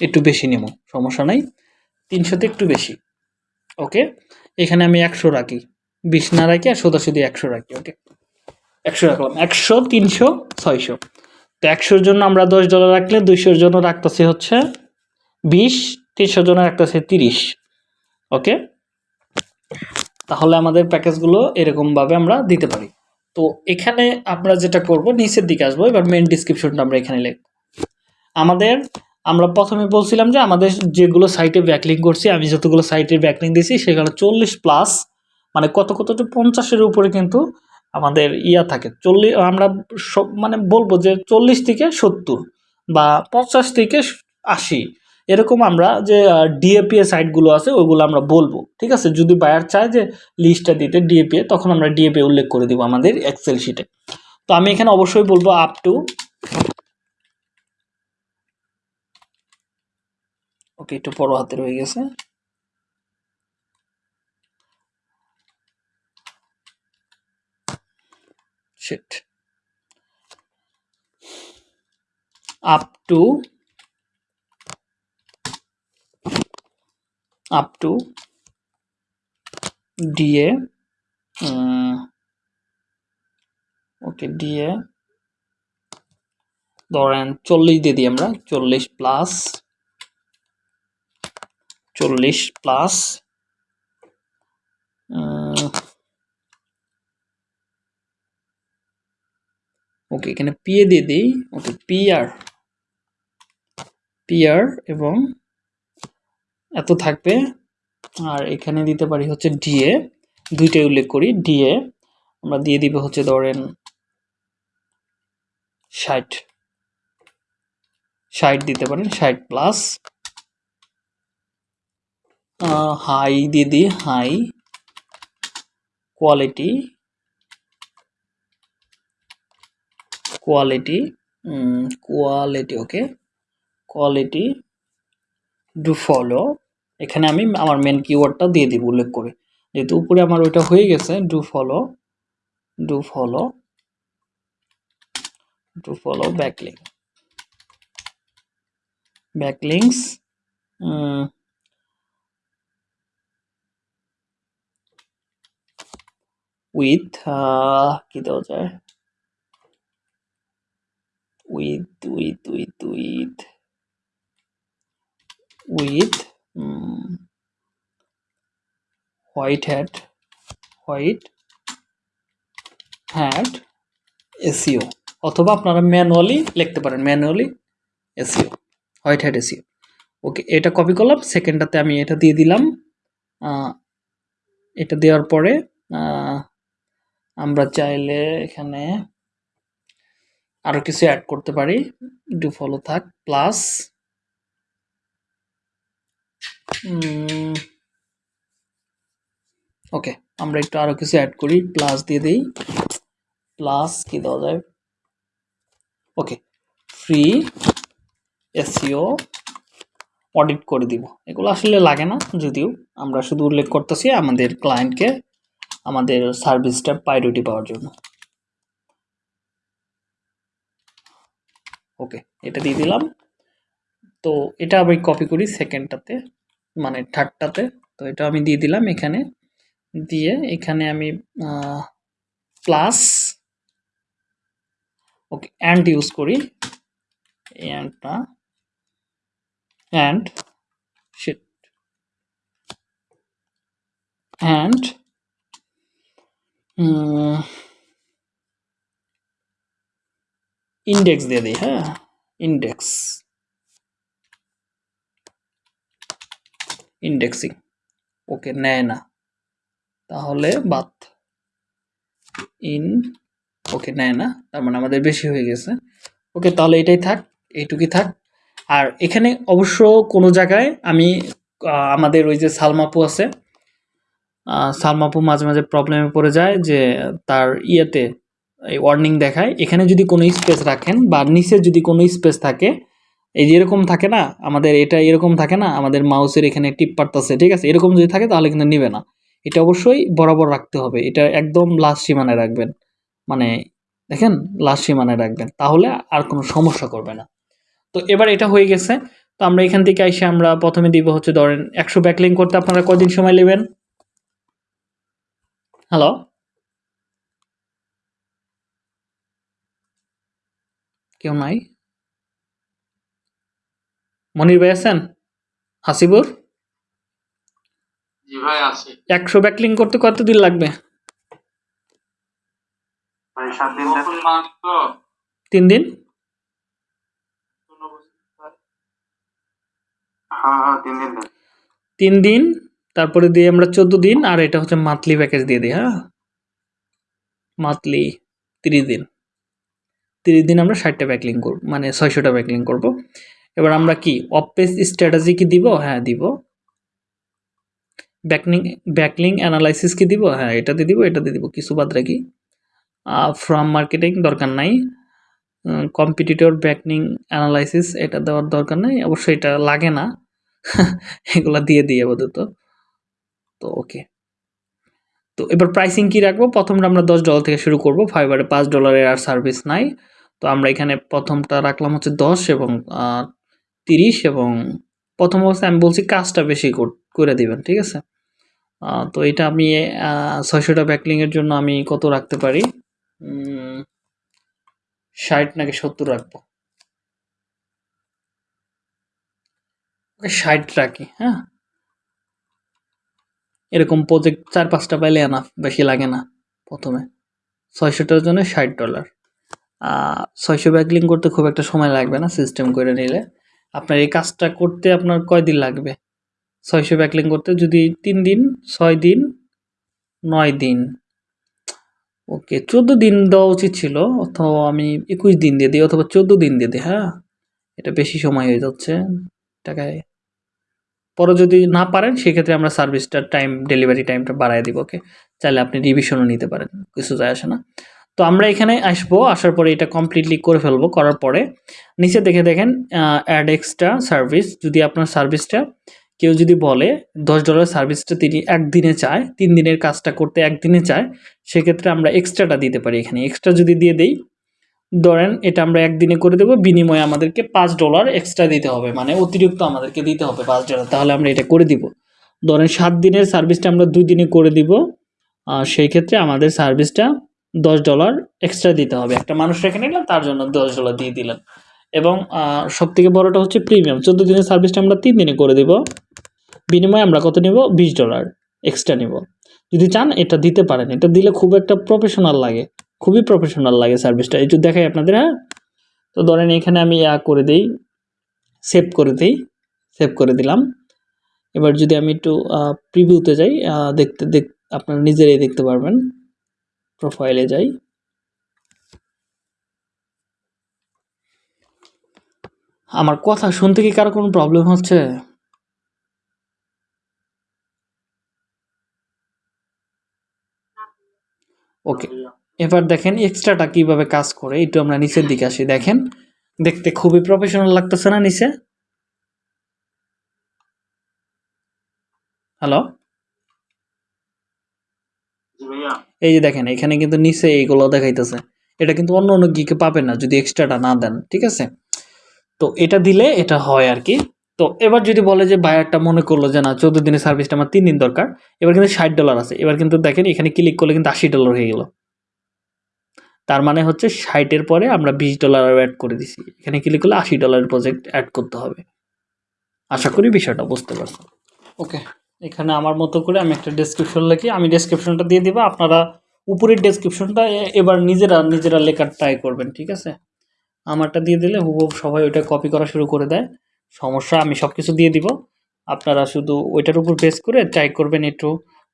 একটু বেশি নেব, সমস্যা নাই। তিনশোতে একটু বেশি ওকে এখানে আমি একশো রাখি। বিশ না রাখি আর সোজাসুদি একশো রাখি ওকে একশো রাখলাম। একশো, তিনশো, ছয়শো। তো একশোর জন্য আমরা দশ ডলার রাখলে দুইশোর জন্য রাখতেছি হচ্ছে বিশ, তিনশোর জন্য রাখতেছি তিরিশ ওকে তাহলে আমাদের প্যাকেজগুলো এরকমভাবে আমরা দিতে পারি। তো এখানে আমরা যেটা করব, নিচের দিকে আসব, এবার মেন ডিসক্রিপশনটা আমরা এখানে লিখব। আমাদের, আমরা প্রথমে বলছিলাম যে আমাদের যেগুলো সাইটে ব্যাকলিং করছি, আমি যতগুলো সাইটে ব্যাকলিং দিয়েছি, সেখানে চল্লিশ প্লাস মানে কত কত পঞ্চাশের উপরে কিন্তু আমাদের ইয়া থাকে। চল্লিশ, আমরা সব মানে বলব যে চল্লিশ থেকে সত্তর বা পঞ্চাশ থেকে আশি এরকম আমরা যে ডিএপিএ সাইটগুলো আছে, ওইগুলো আমরা বলব, ঠিক আছে? যদি বায়ার চায় যে লিস্টটা দিতে ডিএপিএ তখন আমরা ডিএপিএ উল্লেখ করে দিব আমাদের এক্সেল শিটে তো আমি এখানে অবশ্যই বলব আপ টু ওকে একটু বড় হাতের হয়ে গেছে। Up to up to DA okay DA ধরেন চল্লিশ দিয়ে দিই আমরা, চল্লিশ প্লাস চল্লিশ প্লাস ওকে এখানে পিএ দিয়ে দিই ওকে পিআর পিআর এবং এত থাকবে। আর এখানে দিতে পারি হচ্ছে ডিএ দুইটাই উল্লেখ করি। ডিএ আমরা দিয়ে দিব হচ্ছে ধরেন ষাট। ষাট দিতে পারেন, ষাট প্লাস হাই দিয়ে দিই high quality quality quality okay quality do follow এখানে আমি আমার মেন কিওয়ার্ডটা দিয়ে দিব উল্লেখ করে। যেহেতু উপরে আমার ওইটা হয়ে গেছে do follow do follow do follow backlink backlinks with কি দেওয়া যায়? With with with with with um, white white hat SEO অথবা আপনারা ম্যানুয়ালি লিখতে পারেন manually SEO white hat SEO okay এটা কপি করলাম সেকেন্ডটাতে আমি এটা দিয়ে দিলাম। এটা দেওয়ার পরে আমরা চাইলে এখানে আরও কিছু অ্যাড করতে পারি। ডু ফলো থাক প্লাস ওকে আমরা একটু আরও কিছু অ্যাড করি প্লাস দিয়ে দিই। প্লাস কি দেওয়া যায়? ওকে ফ্রি এসিও অডিট করে দিব। এগুলো আসলে লাগে না, যদিও আমরা শুধু উল্লেখ করতেছি আমাদের ক্লায়েন্টকে আমাদের সার্ভিসটা প্রায়োরিটি পাওয়ার জন্য। ওকে এটা দিয়ে দিলাম। তো এটা আমি কপি করি সেকেন্ডটাতে মানে ঠাট্টাতে। তো এটা আমি দিয়ে দিলাম এখানে। দিয়ে এখানে আমি প্লাস ওকে অ্যান্ড ইউজ করি। অ্যান্ডটা অ্যান্ড অ্যান্ড ইন্ডেক্স দিয়ে দিই হ্যাঁ? ইন্ডেক্স ইন্ডেক্সিং ওকে নেয় না। তাহলে বাদ। ইন ওকে নেয় না। তার মানে আমাদের বেশি হয়ে গেছে। ওকে তাহলে এটাই থাক, এইটুকুই থাক। আর এখানে অবশ্য কোনো জায়গায় আমি আমাদের ওই যে সালমাপু আছে সালমাপু মাঝে মাঝে প্রবলেমে পড়ে যায় যে তার ইয়েতে এই ওয়ার্নিং দেখায়। এখানে যদি কোনো স্পেস রাখেন বা নিচে যদি কোনো স্পেস থাকে এই যে এরকম থাকে না, আমাদের এটা এরকম থাকে না, আমাদের মাউসের এখানে টিপ পারতাছে ঠিক আছে? এরকম যদি থাকে তাহলে কিন্তু নেবে না। এটা অবশ্যই বরাবর রাখতে হবে। এটা একদম লাস্ট সীমানায় রাখবেন। মানে দেখেন লাস্ট সীমানায় রাখবেন। তাহলে আর কোনো সমস্যা করবে না। তো এবার এটা হয়ে গেছে। তো আমরা এখান থেকে এসে আমরা প্রথমে দিব হচ্ছে ধরেন একশো ব্যাকলিং করতে আপনারা কদিন সময় নেবেন? হ্যালো কেউ নাই? মনির ভাই আছেন? হাসিবুর? জি ভাই আছে। একশো ব্যাকলিং করতে কতদিন লাগবে? ভাই দিন তো। হ্যাঁ হ্যাঁ তিন দিন তিন দিন তারপরে দিয়ে আমরা চোদ্দ দিন আর এটা হচ্ছে মান্থলি প্যাকেজ দিয়ে দিই হ্যাঁ? মান্থলি তিরিশ দিন। তিরিশ দিন আমরা ষাটটা ব্যাকলিং করব মানে ছয়শোটা ব্যাকলিং করব। এবার আমরা কি? অপেজ স্ট্র্যাটাজি কি দিব? হ্যাঁ দিব। ব্যাকলিং ব্যাকলিং অ্যানালাইসিস কি দিব? হ্যাঁ এটাতে দিব এটাতে দিব। কিছু বাদ রাখি। ফ্রম মার্কেটিং দরকার নাই। কম্পিটিটর ব্যাকলিং অ্যানালাইসিস এটা দেওয়ার দরকার নাই। অবশ্যই এটা লাগে না। এগুলা দিয়ে দিই আপাতত। তো ওকে তো, এবার প্রাইসিং কি রাখব? প্রথমটা আমরা দশ ডলার থেকে শুরু করব। ফাইবারে পাঁচ ডলারের আর সার্ভিস নাই। তো, আমরা এখানে প্রথমটা রাখলাম হচ্ছে দশ এবং তিরিশ এবং প্রথম অবস্থায় আমি বলছি কাজটা বেশি কর- দিবেন, ঠিক আছে? তো এটা আমি ছয়শোটা ব্যাকলিংয়ের জন্য আমি কত রাখতে পারি? ষাট নাকি সত্তর রাখব? ষাট রাখি হ্যাঁ? এরকম প্রজেক্ট চার পাঁচটা পাইলে আনা বেশি লাগে না প্রথমে। ছয়শোটার জন্য ষাট ডলার ছয়শো ব্যাকলিং করতে খুব একটা সময় লাগবে না সিস্টেম করে নিলে। আপনার এই কাজটা করতে আপনার কয়দিন লাগবে? ছয়শো ব্যাকলিং করতে যদি তিন দিন, ছয় দিন, নয় দিন। ওকে, চোদ্দ দিন দেওয়া উচিত ছিল, অথবা আমি একুশ দিন দিয়ে দিই, অথবা চোদ্দ দিন দিয়ে দিই হ্যাঁ? এটা বেশি সময় হয়ে যাচ্ছে টাকায়। পরে যদি না পারেন, সেক্ষেত্রে আমরা সার্ভিসটার টাইম, ডেলিভারি টাইমটা বাড়ায় দিব, ওকে? চাইলে আপনি রিভিশনও নিতে পারেন, কিছু যায় আসে না। তো আমরা এখানে আসব, আসার পরে এটা কমপ্লিটলি করে ফেলব, করার পরে নিচে দেখে দেখেন অ্যাড এক্সট্রা সার্ভিস যদি আপনার সার্ভিসটা কেউ যদি বলে দশ ডলার সার্ভিসটা তিনি একদিনে চায়, তিন দিনের কাজটা করতে একদিনে চায়, সেক্ষেত্রে আমরা এক্সট্রাটা দিতে পারি এখানে। এক্সট্রা যদি দিয়ে দেই, ধরেন এটা আমরা একদিনে করে দেবো, বিনিময়ে আমাদেরকে পাঁচ ডলার এক্সট্রা দিতে হবে মানে অতিরিক্ত আমাদেরকে দিতে হবে পাঁচ ডলার তাহলে আমরা এটা করে দিব। ধরেন সাত দিনের সার্ভিসটা আমরা দুই দিনে করে দিব সেই ক্ষেত্রে আমাদের সার্ভিসটা দশ ডলার এক্সট্রা দিতে হবে। একটা মানুষ রেখে নিলাম, তার জন্য দশ ডলার দিয়ে দিলেন এবং সব থেকে বড়টা হচ্ছে প্রিমিয়াম চোদ্দ দিনের সার্ভিসটা আমরা তিন দিনে করে দিব। বিনিময়ে আমরা কত নেব? বিশ ডলার এক্সট্রা নেব। যদি চান, এটা দিতে পারেন। এটা দিলে খুব একটা প্রফেশনাল লাগে। খুবই প্রফেশনাল লাগে সার্ভিসটা একটু দেখাই আপনাদের হ্যাঁ? তো ধরেন এখানে আমি ইয়া করে দিই সেভ করে দিই সেভ করে দিলাম। এবার যদি আমি একটু প্রিভিউতে যাই দেখতে, দেখ, আপনারা নিজেরাই দেখতে পারবেন। প্রোফাইলে যাই। আমার কথা শুনতে কি কারও কোনো প্রবলেম হচ্ছে? ওকে এবার দেখেন এক্সট্রাটা কীভাবে কাজ করে, একটু আমরা নিচের দিকে আসি, দেখেন। দেখতে খুবই প্রফেশনাল লাগতেছে না নিচে? হ্যালো জি ভাইয়া এই যে দেখেন, এখানে কিন্তু নিচে এইগুলো দেখাইতেছে। এটা কিন্তু অন্য অন্য গিকে পাবেন না, যদি এক্সট্রাটা না দেন, ঠিক আছে? তো এটা দিলে এটা হয় আর কি। তো এবার যদি বলে যে বায়ারটা মনে করল যে না, চোদ্দ দিনের সার্ভিসটা আমার তিন দিন দরকার, এবার কিন্তু ষাট ডলার আছে। এবার কিন্তু দেখেন, এখানে ক্লিক করলে কিন্তু আশি ডলার হয়ে গেল। তার মানে হচ্ছে ষাটের পরে আমরা বিশ ডলার অ্যাড করে দিছি। এখানে ক্লিক করলে আশি ডলারের প্রজেক্ট অ্যাড করতে হবে। আশা করি বিষয়টা বুঝতে পারছেন। ওকে এখানে আমার মতো করে আমি একটা ডেসক্রিপশন লিখি। আমি ডেসক্রিপশনটা দিয়ে দিব। আপনারা উপরের ডেসক্রিপশনটা এবার নিজেরা নিজেরা লেখার ট্রাই করবেন, ঠিক আছে? আমারটা দিয়ে দিলে হুবহু সবাই ওইটা কপি করা শুরু করে দেয়। সমস্যা, আমি সব কিছু দিয়ে দিব। আপনারা শুধু ওইটার উপর বেস করে ট্রাই করবেন একটু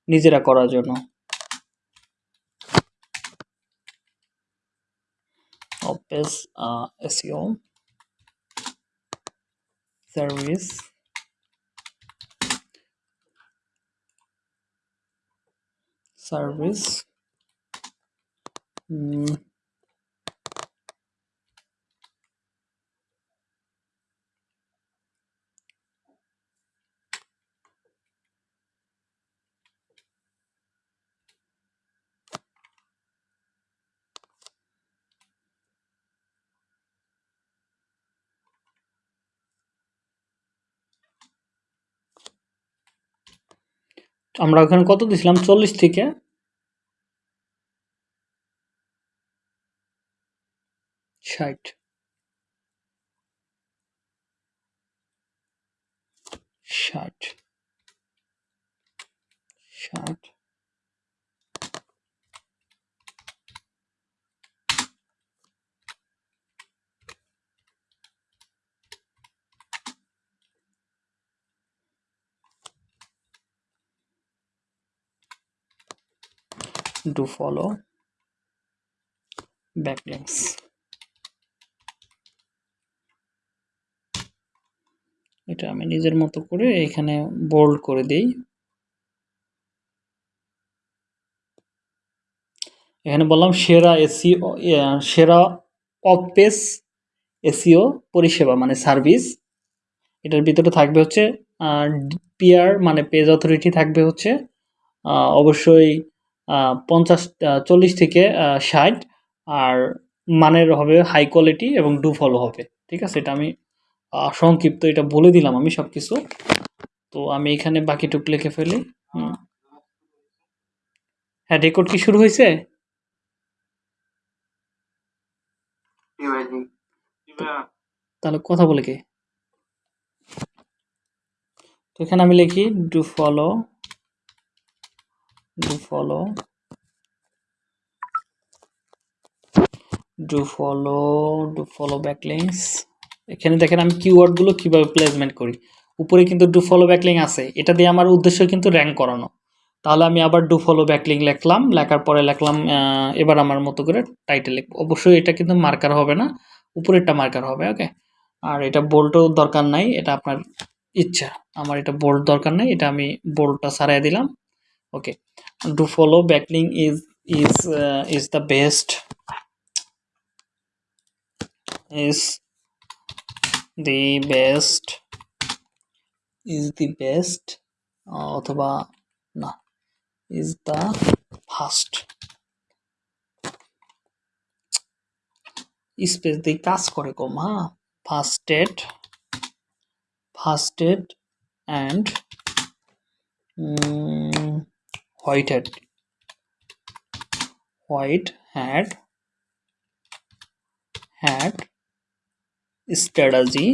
নিজেরা করার জন্য। অপেস এসিও সার্ভিস সার্ভিস উম, আমরা ওখানে কত দিছিলাম? চল্লিশ থেকে। ষাট। ষাট। ষাট। Do follow. Backlinks. এটা আমি নিজের মতো করে এখানে বোল্ড করে দেই। এখানে বললাম সেরা এসিও সেরা অফ পেজ এসিও পরিষেবা মানে সার্ভিস। এটার ভিতরে থাকবে হচ্ছে পিআর মানে পেজ অথরিটি থাকবে হচ্ছে অবশ্যই পঞ্চাশ চল্লিশ থেকে ষাট। আর মানের হবে হাই কোয়ালিটি এবং ডু ফলো হবে। ঠিক আছে? এটা আমি সংক্ষিপ্ত এটা বলে দিলাম আমি সব কিছু তো আমি এখানে বাকিটুক লিখে ফেলি। হ্যাঁ রেকর্ড কি শুরু হয়েছে? তাহলে কথা বলে কে? তো এখানে আমি লিখি do follow do follow do follow do follow backlinks এখানে দেখেন আমি কিওয়ার্ডগুলো কীভাবে প্লেসমেন্ট করি। উপরে কিন্তু ডু ফলো ব্যাকলিং আছে। এটা দিয়ে আমার উদ্দেশ্য কিন্তু র্যাঙ্ক করানো। তাহলে আমি আবার ডু ফলো ব্যাকলিং লিখলাম। লেখার পরে লিখলাম এবার আমার মতো করে টাইটেল অবশ্যই এটা কিন্তু মার্কার হবে না। উপরেরটা মার্কার হবে ওকে আর এটা বোল্টও দরকার নাই। এটা আপনার ইচ্ছা। আমার এটা বোল্ট দরকার নাই। এটা আমি বোল্টটা সারাই দিলাম। Okay do follow backlink is is is the best is the best. Is the best. অথবা না, is the ফার্স্ট স্পেস দিয়ে কাজ করে কম হ্যাঁ? ফার্স্টেড ফার্স্টেড and white hat white hat hat strategy.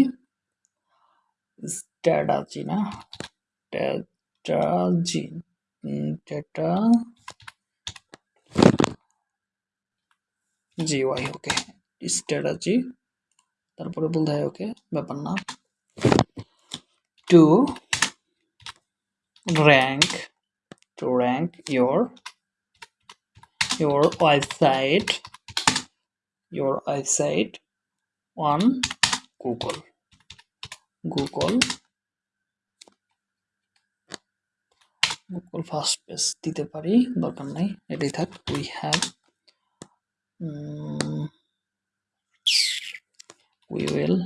Strategy না strategy. উম, data. জি ওয়াই ওকে strategy. তারপরে বলতে হয় ওকে ব্যাপার না to rank. to rank your your website your website on Google Google Google first page দিতে পারি দরকার নাই এটাই থাক we have we will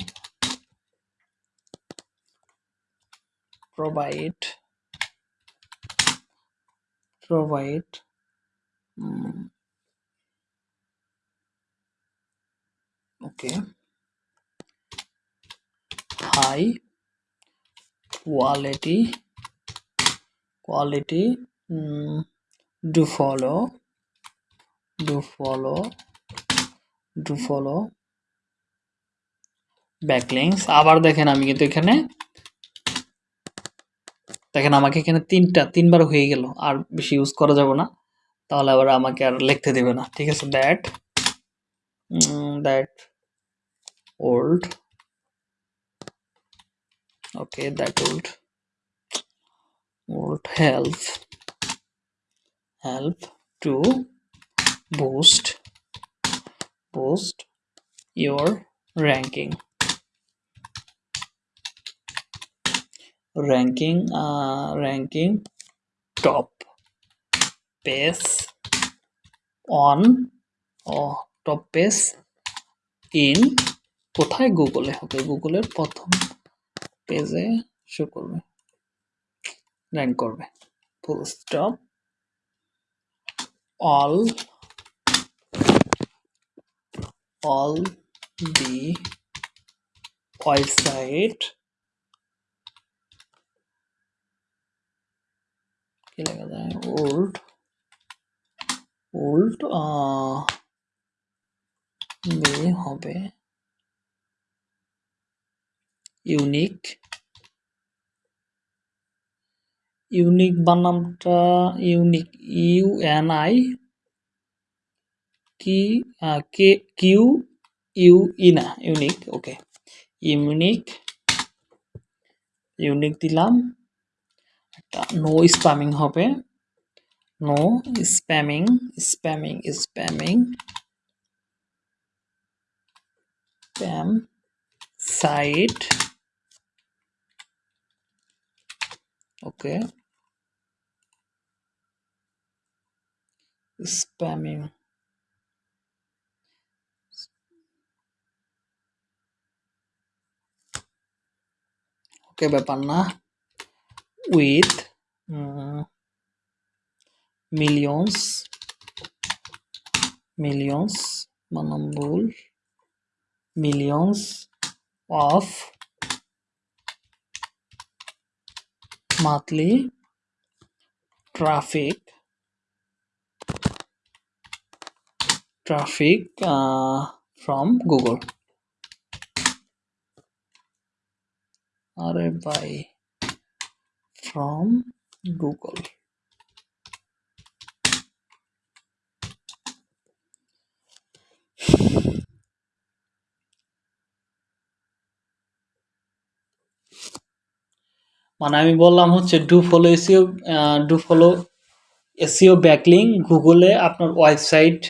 provide provide um, okay high quality quality um, do follow do follow do follow backlinks আবার দেখেন আমি কিন্তু এখানে দেখেন আমাকে এখানে তিনটা তিনবার হয়ে গেল, আর বেশি ইউজ করা যাবে না। তাহলে আবার আমাকে আর লিখতে দেবে না। ঠিক আছে that that old okay that old would help help to boost boost your ranking ranking uh, ranking top page on O top page in কোথায় গুগলে হবে? গুগলের প্রথম পেজে শো করবে র্যাঙ্ক করবে। Full stop all all the website কি লেখা যায় ওল্ড ওল্ড মে হবে ইউনিক ইউনিক বানামটা ইউনিক ইউ এন আই কি কে কিউ ইউ ই না ইউনিক ওকে ইউনিক ইউনিক দিলাম। নো স্প্যামিং হবে। No spamming spamming spamming spam site okay spamming okay ব্যাপার না। with uh, millions millions manambul millions of monthly traffic traffic uh, from google. Are by from google. মানে আমি বললাম হচ্ছে do follow SEO do follow SEO backlink গুগলে আপনার ওয়েবসাইট,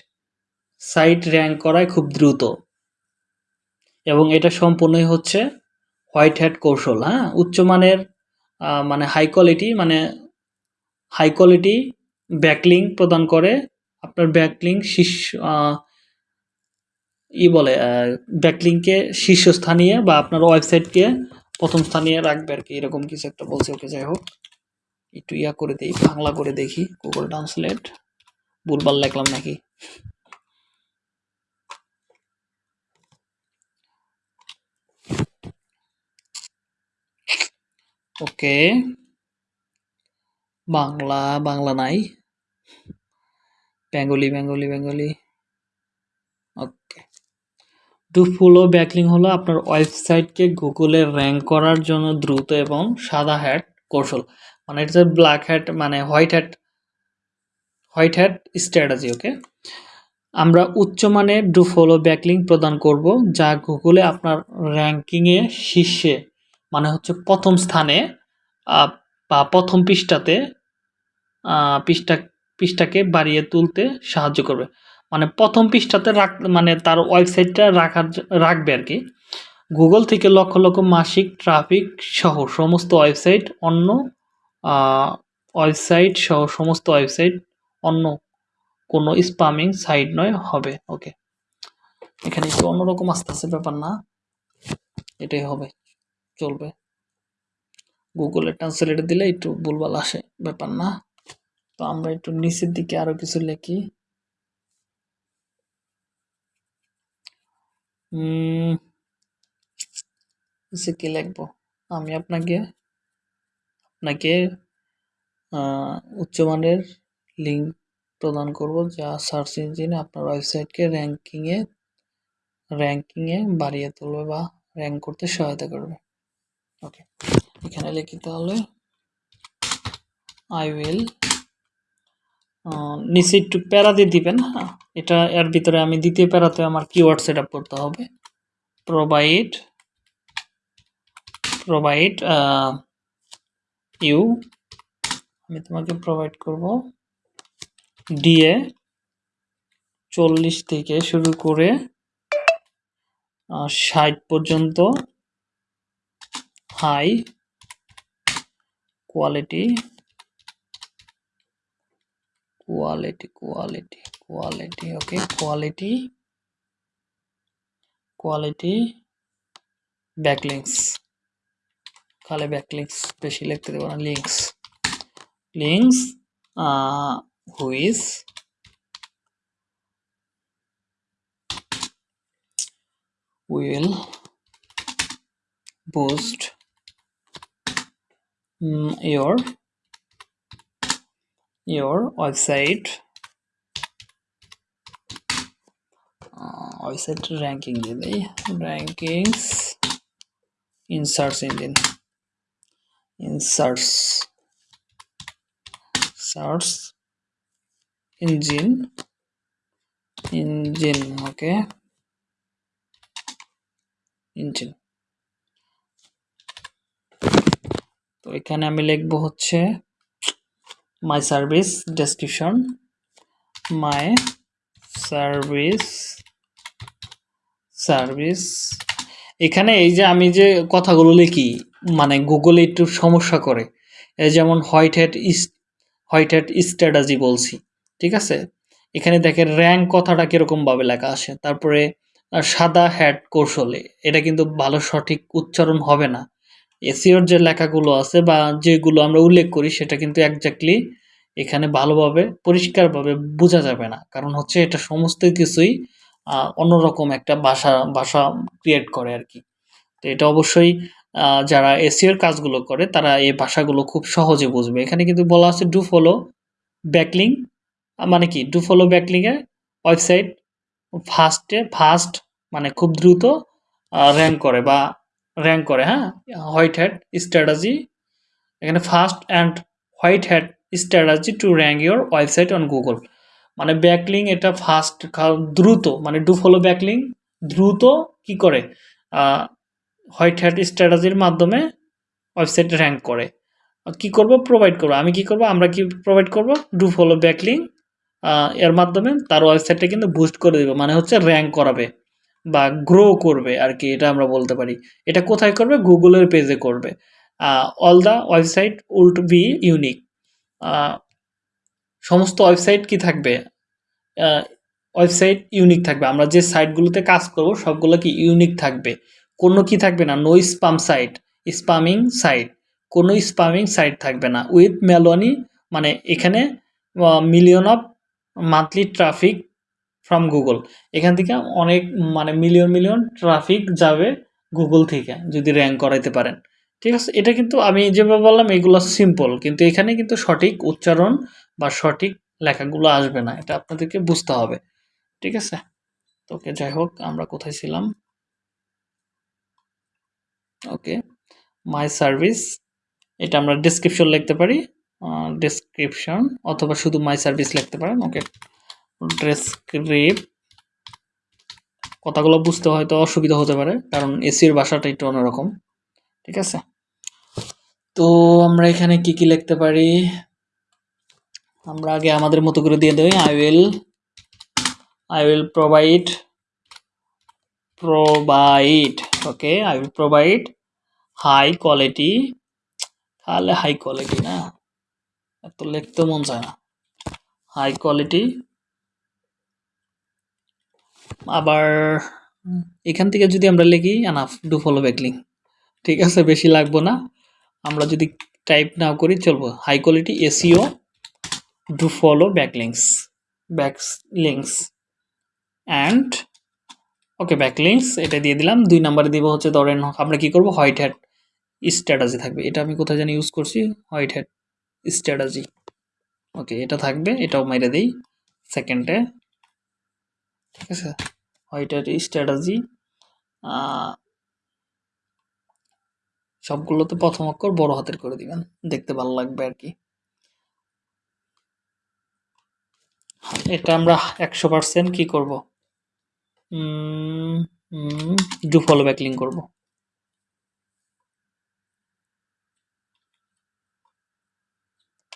সাইট র্যাঙ্ক করায় খুব দ্রুত। এবং এটা সম্পূর্ণই হচ্ছে হোয়াইট হ্যাট কৌশল হ্যাঁ? উচ্চমানের মানে হাই কোয়ালিটি মানে হাই কোয়ালিটি ব্যাকলিং প্রদান করে। আপনার ব্যাকলিং শীর্ষ ই বলে ব্যাকলিংকে শীর্ষস্থানীয় বা আপনার ওয়েবসাইটকে প্রথম স্থানীয় রাখবে আর কি। এরকম কিছু একটা বলছে, ওকে যাই হোক। একটু ইয়া করে দিই, বাংলা করে দেখি গুগল ট্রান্সলেট ভুলবার লেখলাম নাকি? ওকে। বাংলা বাংলা নাই। Bengali Bengali Bengali. Okay. To follow backlink হলো আপনার ওয়েবসাইটকে গুগলে র্যাঙ্ক করার জন্য দ্রুত এবং সাদা হ্যাট কৌশল। মানে এটা ব্ল্যাক হ্যাট মানে white hat white hat strategy okay? আমরা উচ্চমানের ডু ফলো ব্যাকলিং প্রদান করব, যা গুগলে আপনার র্যাঙ্কিংয়ে শীর্ষে মানে হচ্ছে প্রথম স্থানে বা প্রথম পৃষ্ঠাতে পৃষ্ঠা, পৃষ্ঠাকে বাড়িয়ে তুলতে সাহায্য করবে। মানে প্রথম পৃষ্ঠাতে রাখ মানে তার ওয়েবসাইটটা রাখার রাখবে আর কি। গুগল থেকে লক্ষ লক্ষ মাসিক ট্রাফিক সহ সমস্ত ওয়েবসাইট অন্য ওয়েবসাইট সহ সমস্ত ওয়েবসাইট অন্য কোনো স্পামিং সাইট নয়, হবে। ওকে। এখানে একটু অন্যরকম আস্তে আস্তে ব্যাপার না, এটাই হবে। চলবে। গুগলে ট্রান্সলেটে দিলে একটু ভুলভাল আসে, ব্যাপার না। তো আমরা একটু নিচের দিকে আরও কিছু লিখি। নিচে কি লিখব? আমি আপনাকে আপনাকে উচ্চমানের লিঙ্ক প্রদান করব যা সার্চ ইঞ্জিনে আপনার ওয়েবসাইটকে র্যাঙ্কিংয়ে র্যাঙ্কিংয়ে বাড়িয়ে তুলবে বা র্যাঙ্ক করতে সহায়তা করবে। ওকে এখানে লিখি তাহলে আই উইল নিচে একটু প্যারা দিয়ে দিবেন হ্যাঁ? এটা এর ভিতরে আমি দ্বিতীয় প্যারাতে আমার কিওয়ার্ড সেট আপ করতে হবে। প্রোভাইড প্রোভাইড ইউ আমি তোমাকে প্রোভাইড করব। ডিএ চল্লিশ থেকে শুরু করে ষাট পর্যন্ত high quality quality quality quality okay quality quality backlinks খালি backlinks বেশি লিখতে দেবো না uh, who is will boost mm, your your website uh, website ranking দিয়ে দেই rankings in search engine in search search engine engine okay engine তো এখানে আমি লিখব হচ্ছে my service description my service service এখানে এই যে আমি যে কথাগুলো লিখি মানে গুগলে একটু সমস্যা করে, এই যেমন white hat white hat strategy বলছি, ঠিক আছে? এখানে দেখেন র্যাঙ্ক কথাটা কীরকমভাবে লেখা আসে তারপরে সাদা হ্যাট কৌশলে, এটা কিন্তু ভালো সঠিক উচ্চারণ হবে না। এসিওর যে লেখাগুলো আছে বা যেগুলো আমরা উল্লেখ করি, সেটা কিন্তু একজাক্টলি এখানে ভালোভাবে, পরিষ্কারভাবে বোঝা যাবে না। কারণ হচ্ছে এটা সমস্ত কিছুই অন্যরকম একটা ভাষা ভাষা ক্রিয়েট করে আর কি তো এটা অবশ্যই যারা এসিওর কাজগুলো করে, তারা এই ভাষাগুলো খুব সহজে বুঝবে। এখানে কিন্তু বলা আছে ডু ফলো ব্যাকলিং মানে কি? ডু ফলো ব্যাকলিংয়ে ওয়েবসাইট ফার্স্টে ফার্স্ট মানে খুব দ্রুত র্যাঙ্ক করে বা র্যাঙ্ক করে হ্যাঁ? হোয়াইট হ্যাট স্ট্র্যাটাজি এখানে fast and white hat strategy to rank your website on Google মানে ব্যাকলিং এটা ফাস্ট দ্রুত মানে ডু ফলো ব্যাকলিং দ্রুত কি করে? হোয়াইট হ্যাট স্ট্র্যাটাজির মাধ্যমে ওয়েবসাইট র্যাঙ্ক করে। কি করব? প্রোভাইড করব। আমি কি করব? আমরা কি প্রোভাইড করব? ডু ফলো ব্যাকলিং এর মাধ্যমে তার ওয়েবসাইটটা কিন্তু বুস্ট করে দেবে মানে হচ্ছে র্যাঙ্ক করাবে। বা গ্রো করবে আর কি এটা আমরা বলতে পারি। এটা কোথায় করবে? গুগলের পেজে করবে। All the website will be unique সমস্ত ওয়েবসাইট কি থাকবে? ওয়েবসাইট ইউনিক থাকবে। আমরা যে সাইটগুলোতে কাজ করব, সবগুলো কি ইউনিক থাকবে? কোনো কি থাকবে না। No spam site spamming site কোনো স্পামিং সাইট থাকবে না। উইথ মেলোনি মানে এখানে million of monthly traffic from Google এখান থেকে অনেক মানে মিলিয়ন মিলিয়ন ট্রাফিক যাবে গুগল থেকে, যদি র্যাঙ্ক করাইতে পারেন। ঠিক আছে? এটা কিন্তু আমি যেভাবে বললাম, এগুলো সিম্পল কিন্তু এখানে কিন্তু সঠিক উচ্চারণ বা সঠিক লেখাগুলো আসবে না। এটা আপনাদেরকে বুঝতে হবে। ঠিক আছে? ওকে, যাই হোক, আমরা কোথায় ছিলাম? ওকে মাই সার্ভিস এটা আমরা ডেসক্রিপশন লিখতে পারি। ডেসক্রিপশন অথবা শুধু মাই সার্ভিস লিখতে পারেন। ওকে। ডেসক্রিপ কথাগুলো বুঝতে হয়তো অসুবিধা হতে পারে, কারণ এসির ভাষাটা একটু অন্যরকম, ঠিক আছে? তো আমরা এখানে কি কি লিখতে পারি? আমরা আগে আমাদের মতো করে দিয়ে দেই। I will I will provide provide okay I will provide high quality তাহলে হাই কোয়ালিটি না? এত লিখতে মন চায় না। হাই কোয়ালিটি আবার এখান থেকে যদি আমরা লিখি আনাফ ডু ফলো ব্যাকলিং ঠিক আছে, বেশি লাগবো না। আমরা যদি টাইপ নাও করি, চলবো। High quality SEO do follow backlinks backlinks and okay backlinks এটা দিয়ে দিলাম। দুই নাম্বারে দিব হচ্ছে, ধরেন আমরা কি করব? হোয়াইট হ্যাট স্ট্র্যাটাজি থাকবে। এটা আমি কোথায় জানি ইউজ করছি? হোয়াইট হ্যাট স্ট্র্যাটাজি ওকে এটা থাকবে, এটাও মেরে দিই। সেকেন্ডে আছে? হ্যাট স্ট্র্যাটাজি সবগুলোতে প্রথম অক্ষর বড় হাতের করে দিবেন। দেখতে ভালো লাগবে আর কি। এটা আমরা একশো পার্সেন্ট কী করব? ডু ফলো ব্যাকলিং করব।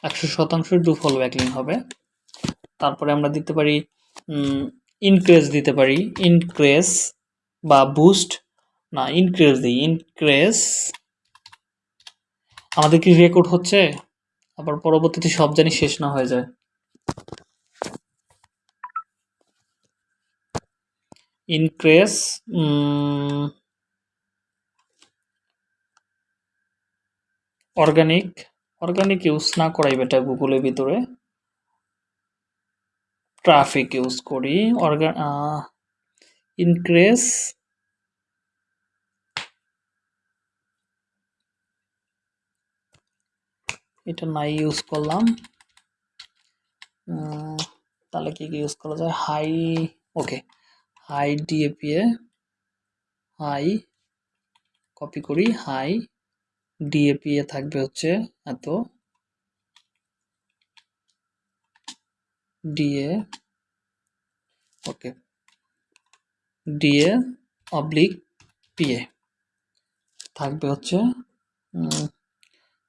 একশো শতাংশ ডু ফলো ব্যাকলিং হবে। তারপরে আমরা দিতে পারি ইনক্রেস দিতে পারি। ইনক্রেস বা বুস্ট না ইনক্রেস দিই। ইনক্রেস আমাদের কি রেকর্ড হচ্ছে? আবার পরবর্তীতে সব জানি শেষ না হয়ে যায়। Increase mm, organic organic use না করাই বেটা গুগলের ভিতরে। ট্রাফিক ইউজ করি অর্গা ইনক্রেস এটা নাই ইউজ করলাম। তাহলে কি কি ইউজ করা যায়? High okay high DAP A high copy করি। হাই ডিএপি এ থাকবে হচ্ছে এত। ডিএ ওকে ডিএ অবলিক পিএ থাকবে হচ্ছে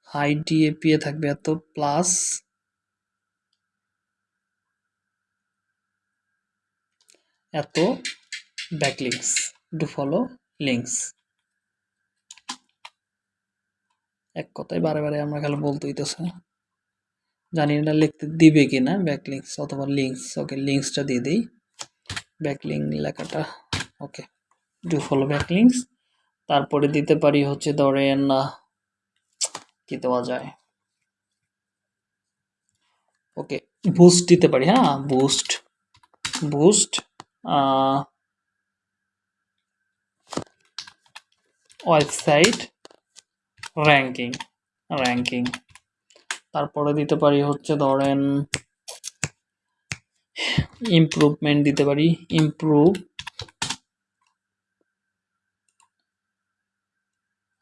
হাই ডিএপি এ থাকবে এত প্লাস এত ব্যাকলিংস ডু ফলো লিঙ্কস এক কথায় বারে বারে আমরা খালি বলতে হইতেছে। জানি না লিখতে দিবে কিনা ব্যাকলিংস অথবা লিঙ্কস ওকে লিঙ্কসটা দিয়ে দিই। ব্যাকলিং লেখাটা ওকে ডু ফলো ব্যাকলিংস তারপরে দিতে পারি হচ্ছে ধরেন কি দেওয়া যায়? ওকে বুস্ট দিতে পারি হ্যাঁ boost boost website ranking ranking তারপরে দিতে পারি হচ্ছে ধরেন ইমপ্রুভমেন্ট দিতে পারি ইমপ্রুভ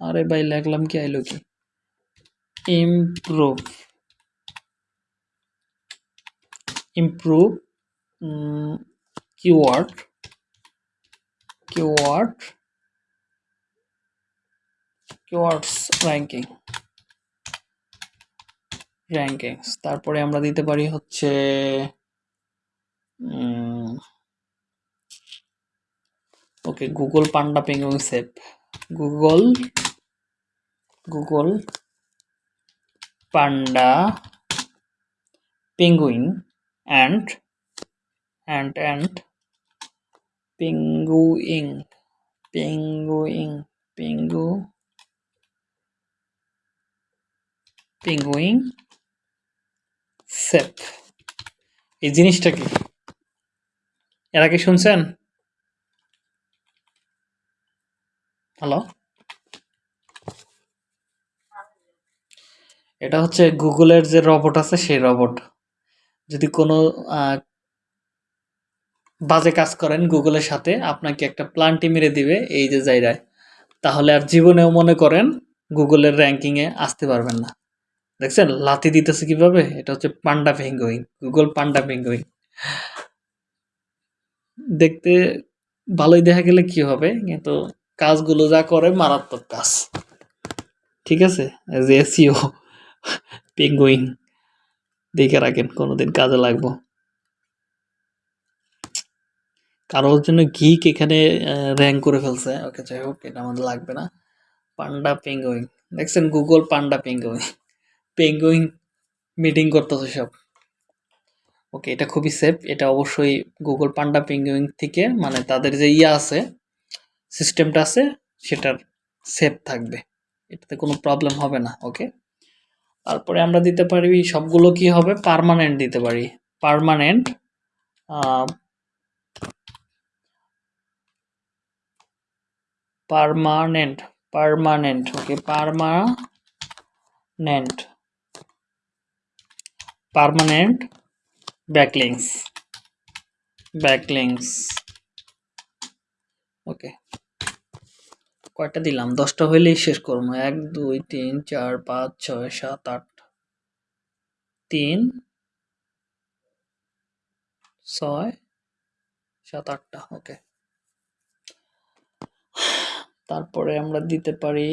আরে ভাই লেখলাম কি, আইলো কি? Improve improve keyword keyword keywords ranking rankings তারপরে আমরা দিতে পারি হচ্ছে okay Google Panda Penguin shape Google Google Panda Penguin and and and Penguin Penguin Penguin Penguin shape এই জিনিসটা কি? এর আগে শুনছেন? হ্যালো? এটা হচ্ছে গুগলের যে রবট আছে, সেই রবট। যদি কোনো বাজে কাজ করেন গুগলের সাথে, আপনাকে একটা প্লান্টি মেরে দিবে এই যে জায়গায়। তাহলে আর জীবনেও মনে করেন গুগলের র্যাঙ্কিংয়ে আসতে পারবেন না। দেখছেন? লাথি দিতেছে কীভাবে? এটা হচ্ছে Panda Penguin, Google Panda Penguin. দেখতে ভালোই দেখা গেলে কি হবে? কিন্তু কাজগুলো যা করে, মারাত্মক কাজ। ঠিক আছে? যে এসিও পেঙ্গুইন। দেখে রাখেন, কোনোদিন কাজে লাগবো। কারোর জন্য গিক এখানে র্যাঙ্ক করে ফেলছে। ওকে, যাই হোক, এটা আমাদের লাগবে না। Panda Penguin. দেখছেন? Google Panda Penguin. Penguin meeting করতেছে সব। ওকে এটা খুবই সেফ এটা অবশ্যই গুগল পান্ডা পেঙ্গুইন থেকে মানে তাদের যে ইয়ে আছে সিস্টেমটা আছে, সেটার সেফ থাকবে। এটাতে কোনো প্রবলেম হবে না ওকে তারপরে আমরা দিতে পারি সবগুলো কি হবে? পার্মানেন্ট দিতে পারি। Permanent permanent permanent okay permanent permanent backlinks backlinks okay কয়টা দিলাম? দশটা হইলেই শেষ করব। এক, দুই, তিন, চার, পাঁচ, ছয়, সাত, আট, তিন, ছয়, সাত, আটটা। ওকে তারপরে আমরা দিতে পারি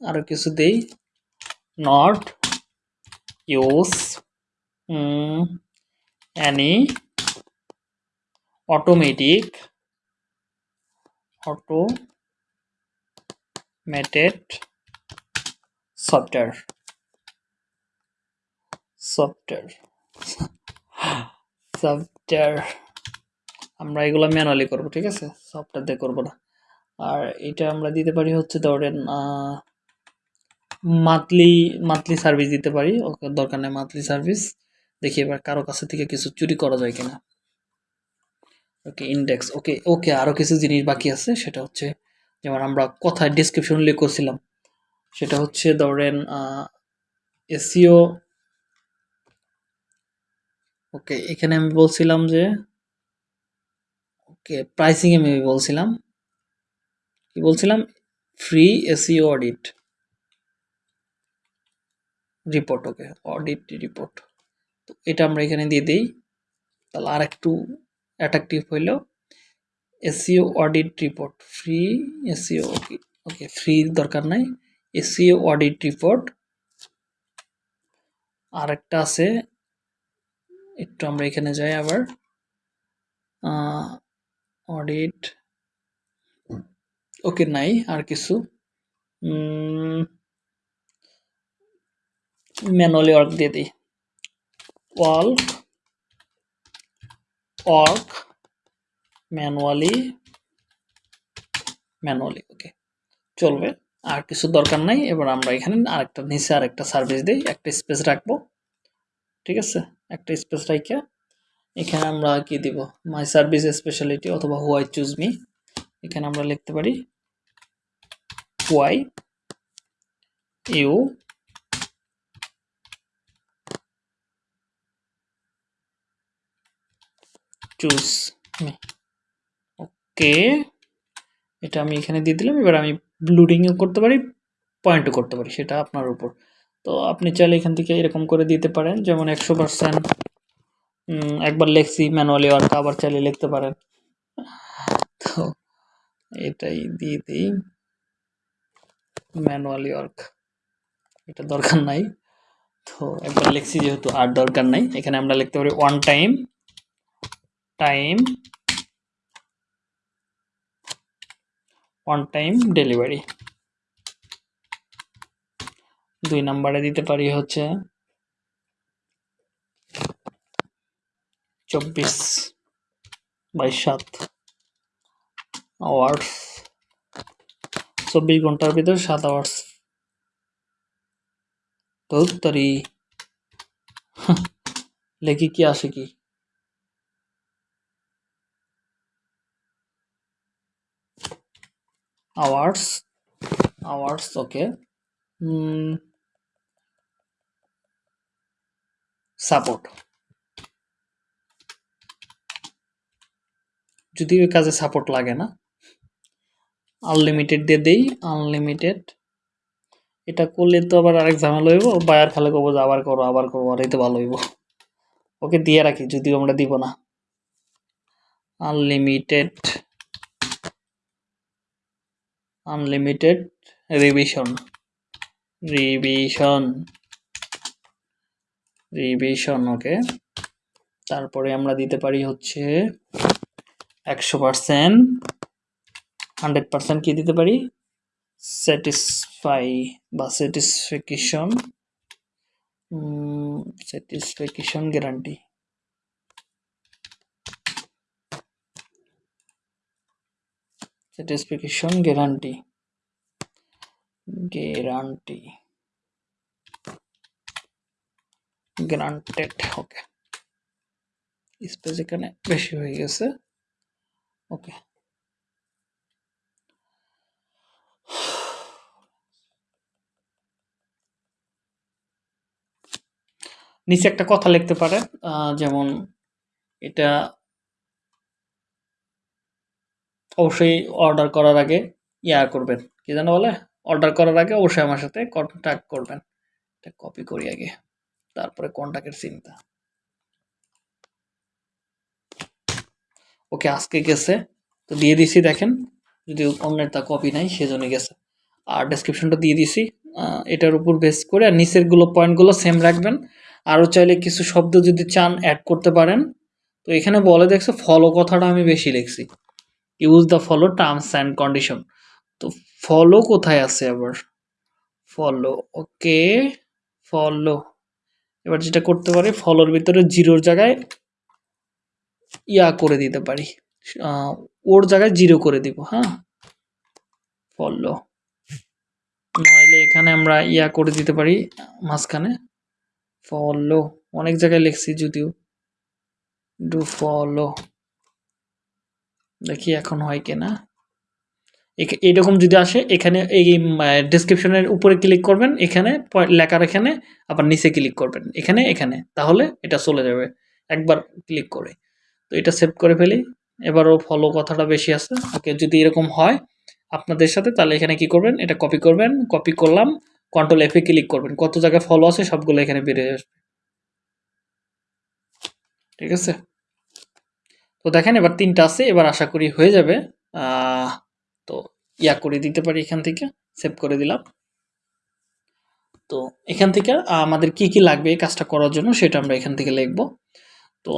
আরও কিছু দেই। Not use any? Automatic. Automated software. Software. Software আমরা এগুলো ম্যানুয়ালি করব, ঠিক আছে? সফটওয়্যার দিয়ে করব না। আর এটা আমরা দিতে পারি হচ্ছে ধরেন মান্থলি মান্থলি সার্ভিস দিতে পারি। ওকে, দরকার নেই মান্থলি সার্ভিস দেখি এবার কারও কাছে থেকে কিছু চুরি করা যায় কিনা। ওকে ইন্ডেক্স ওকে ওকে আরও কিছু জিনিস বাকি আছে, সেটা হচ্ছে যেমন আমরা কথায় ডিসক্রিপশন উল্লেখ করছিলাম, সেটা হচ্ছে ধরেন এসিও ওকে এখানে আমি বলছিলাম যে ওকে প্রাইসিং আমি বলছিলাম, কি বলছিলাম? Free SEO audit report okay audit report এটা আমরা এখানে দিয়ে দিই। তাহলে আর একটু অ্যাট্রাকটিভ হইল SEO audit report free SEO okay okay free দরকার নাই। এসিও অডিট রিপোর্ট আর একটা আছে। একটু আমরা এখানে যাই আবার। অডিট ওকে নাই আর কিছু। ম্যানুয়ালি ওয়ার্ক দিয়ে দিই। Work work, manually manually, okay. চলবে, আর কিছু দরকার নাই, এবার আমরা এখানে আরেকটা, নিচে আরেকটা সার্ভিস দিই, একটা স্পেস রাখব, ঠিক আছে? একটা স্পেস রাখে এখানে আমরা কি দিব? মাই সার্ভিস স্পেশালিটি অথবা হোয়াই চুজ মি, এখানে আমরা লিখতে পারি হোয়াই ইউ চুজ ওকে এটা আমি এখানে দিয়ে দিলাম। এবার আমি ব্লুডিংও করতে পারি পয়েন্টও করতে পারি, সেটা আপনার উপর। তো আপনি চাইলে এখান থেকে এরকম করে দিতে পারেন, যেমন একশো পার্সেন্ট একবার লেখছি ম্যানুয়ালি ওয়ার্ক আবার চাইলে লিখতে পারেন। তো এটাই দিয়ে দিই। ম্যানুয়ালি ওয়ার্ক এটা দরকার নাই। তো একবার লিখছি যেহেতু আর দরকার নাই, এখানে আমরা লিখতে পারি one time time one time delivery দুই নাম্বারে দিতে পারি হচ্ছে চব্বিশ বাই সাত আওয়ার্স চব্বিশ ঘণ্টার ভিতরে সাত আওয়ার্স তরি লেখি কি আসে কি? Hours hours, okay. সাপোর্ট। যদি ওই কাজে সাপোর্ট লাগে না, আনলিমিটেড দিয়ে দেই, আনলিমিটেড। এটা করলে তো আবার আরেক ঝামেলা হইব, বায়ার খালে কবো যে আবার করো আবার করো, আর এই তো ভালো হইব। ওকে দিয়ে রাখি, যদিও আমরা দিব না। Unlimited. Unlimited revision revision revision okay তারপরে আমরা দিতে পারি হচ্ছে একশো পার্সেন্ট হান্ড্রেড পার্সেন্ট কী দিতে পারি? স্যাটিসফাই বা satisfaction satisfaction guarantee satisfaction guarantee guarantee granted okay space এখানে বেশি হয়ে গেছে। ওকে নিচে একটা কথা লিখতে পারে যেমন এটা অবশ্যই অর্ডার করার আগে ইয়া করবেন। কি যেন বলে? অর্ডার করার আগে অবশ্যই আমার সাথে কন্ট্যাক্ট করবেন। এটা কপি করি আগে। তারপরে কন্ট্যাক্টের চিন্তা ওকে, আজকে গেছে। তো দিয়ে দিছি, দেখেন। যদি অন্যের তা কপি নাই, সেজন্য গেছে। আর ডেসক্রিপশনটা দিয়ে দিছি। এটার উপর বেস করে আর নিচেরগুলো পয়েন্টগুলো সেম রাখবেন। আরও চাইলে কিছু শব্দ যদি চান অ্যাড করতে পারেন। তো এখানে বলে দেখছ ফলো কথাটা আমি বেশি লিখছি। Use the follow terms and condition তো ফলো কোথায় আছে আবার? ফলো ওকে ফলো এবার যেটা করতে পারি ফলোর ভিতরে জিরোর জায়গায় ইয়া করে দিতে পারি। ওর জায়গায় জিরো করে দিব হ্যাঁ? ফলো নইলে এখানে আমরা ইয়া করে দিতে পারি, মাঝখানে। ফলো অনেক জায়গায় লিখছি যদিও। ডু ফলো দেখি এখন হয় কিনা। এরকম যদি আসে, এখানে এই ডেসক্রিপশনের উপরে ক্লিক করবেন, এখানে লেখার এখানে, আবার নিচে ক্লিক করবেন, এখানে এখানে, তাহলে এটা চলে যাবে, একবার ক্লিক করে। তো এটা সেভ করে ফেলি, এবারও ফলো কথাটা বেশি আছে, ওকে, যদি এরকম হয়, আপনাদের সাথে, তাহলে এখানে কি করবেন, এটা কপি করবেন কপি করলাম কন্ট্রোল এফে ক্লিক করবেন, কত জায়গায় ফলো আছে, সবগুলো এখানে বেরিয়ে আসবে। ঠিক আছে? তো দেখেন, এবার তিনটা আছে, এবার আশা করি হয়ে যাবে। তো ইয়া করে দিতে পারি এখান থেকে সেভ করে দিলাম। তো এখান থেকে আমাদের কি কি লাগবে এই কাজটা করার জন্য সেটা আমরা এখান থেকে লিখব। তো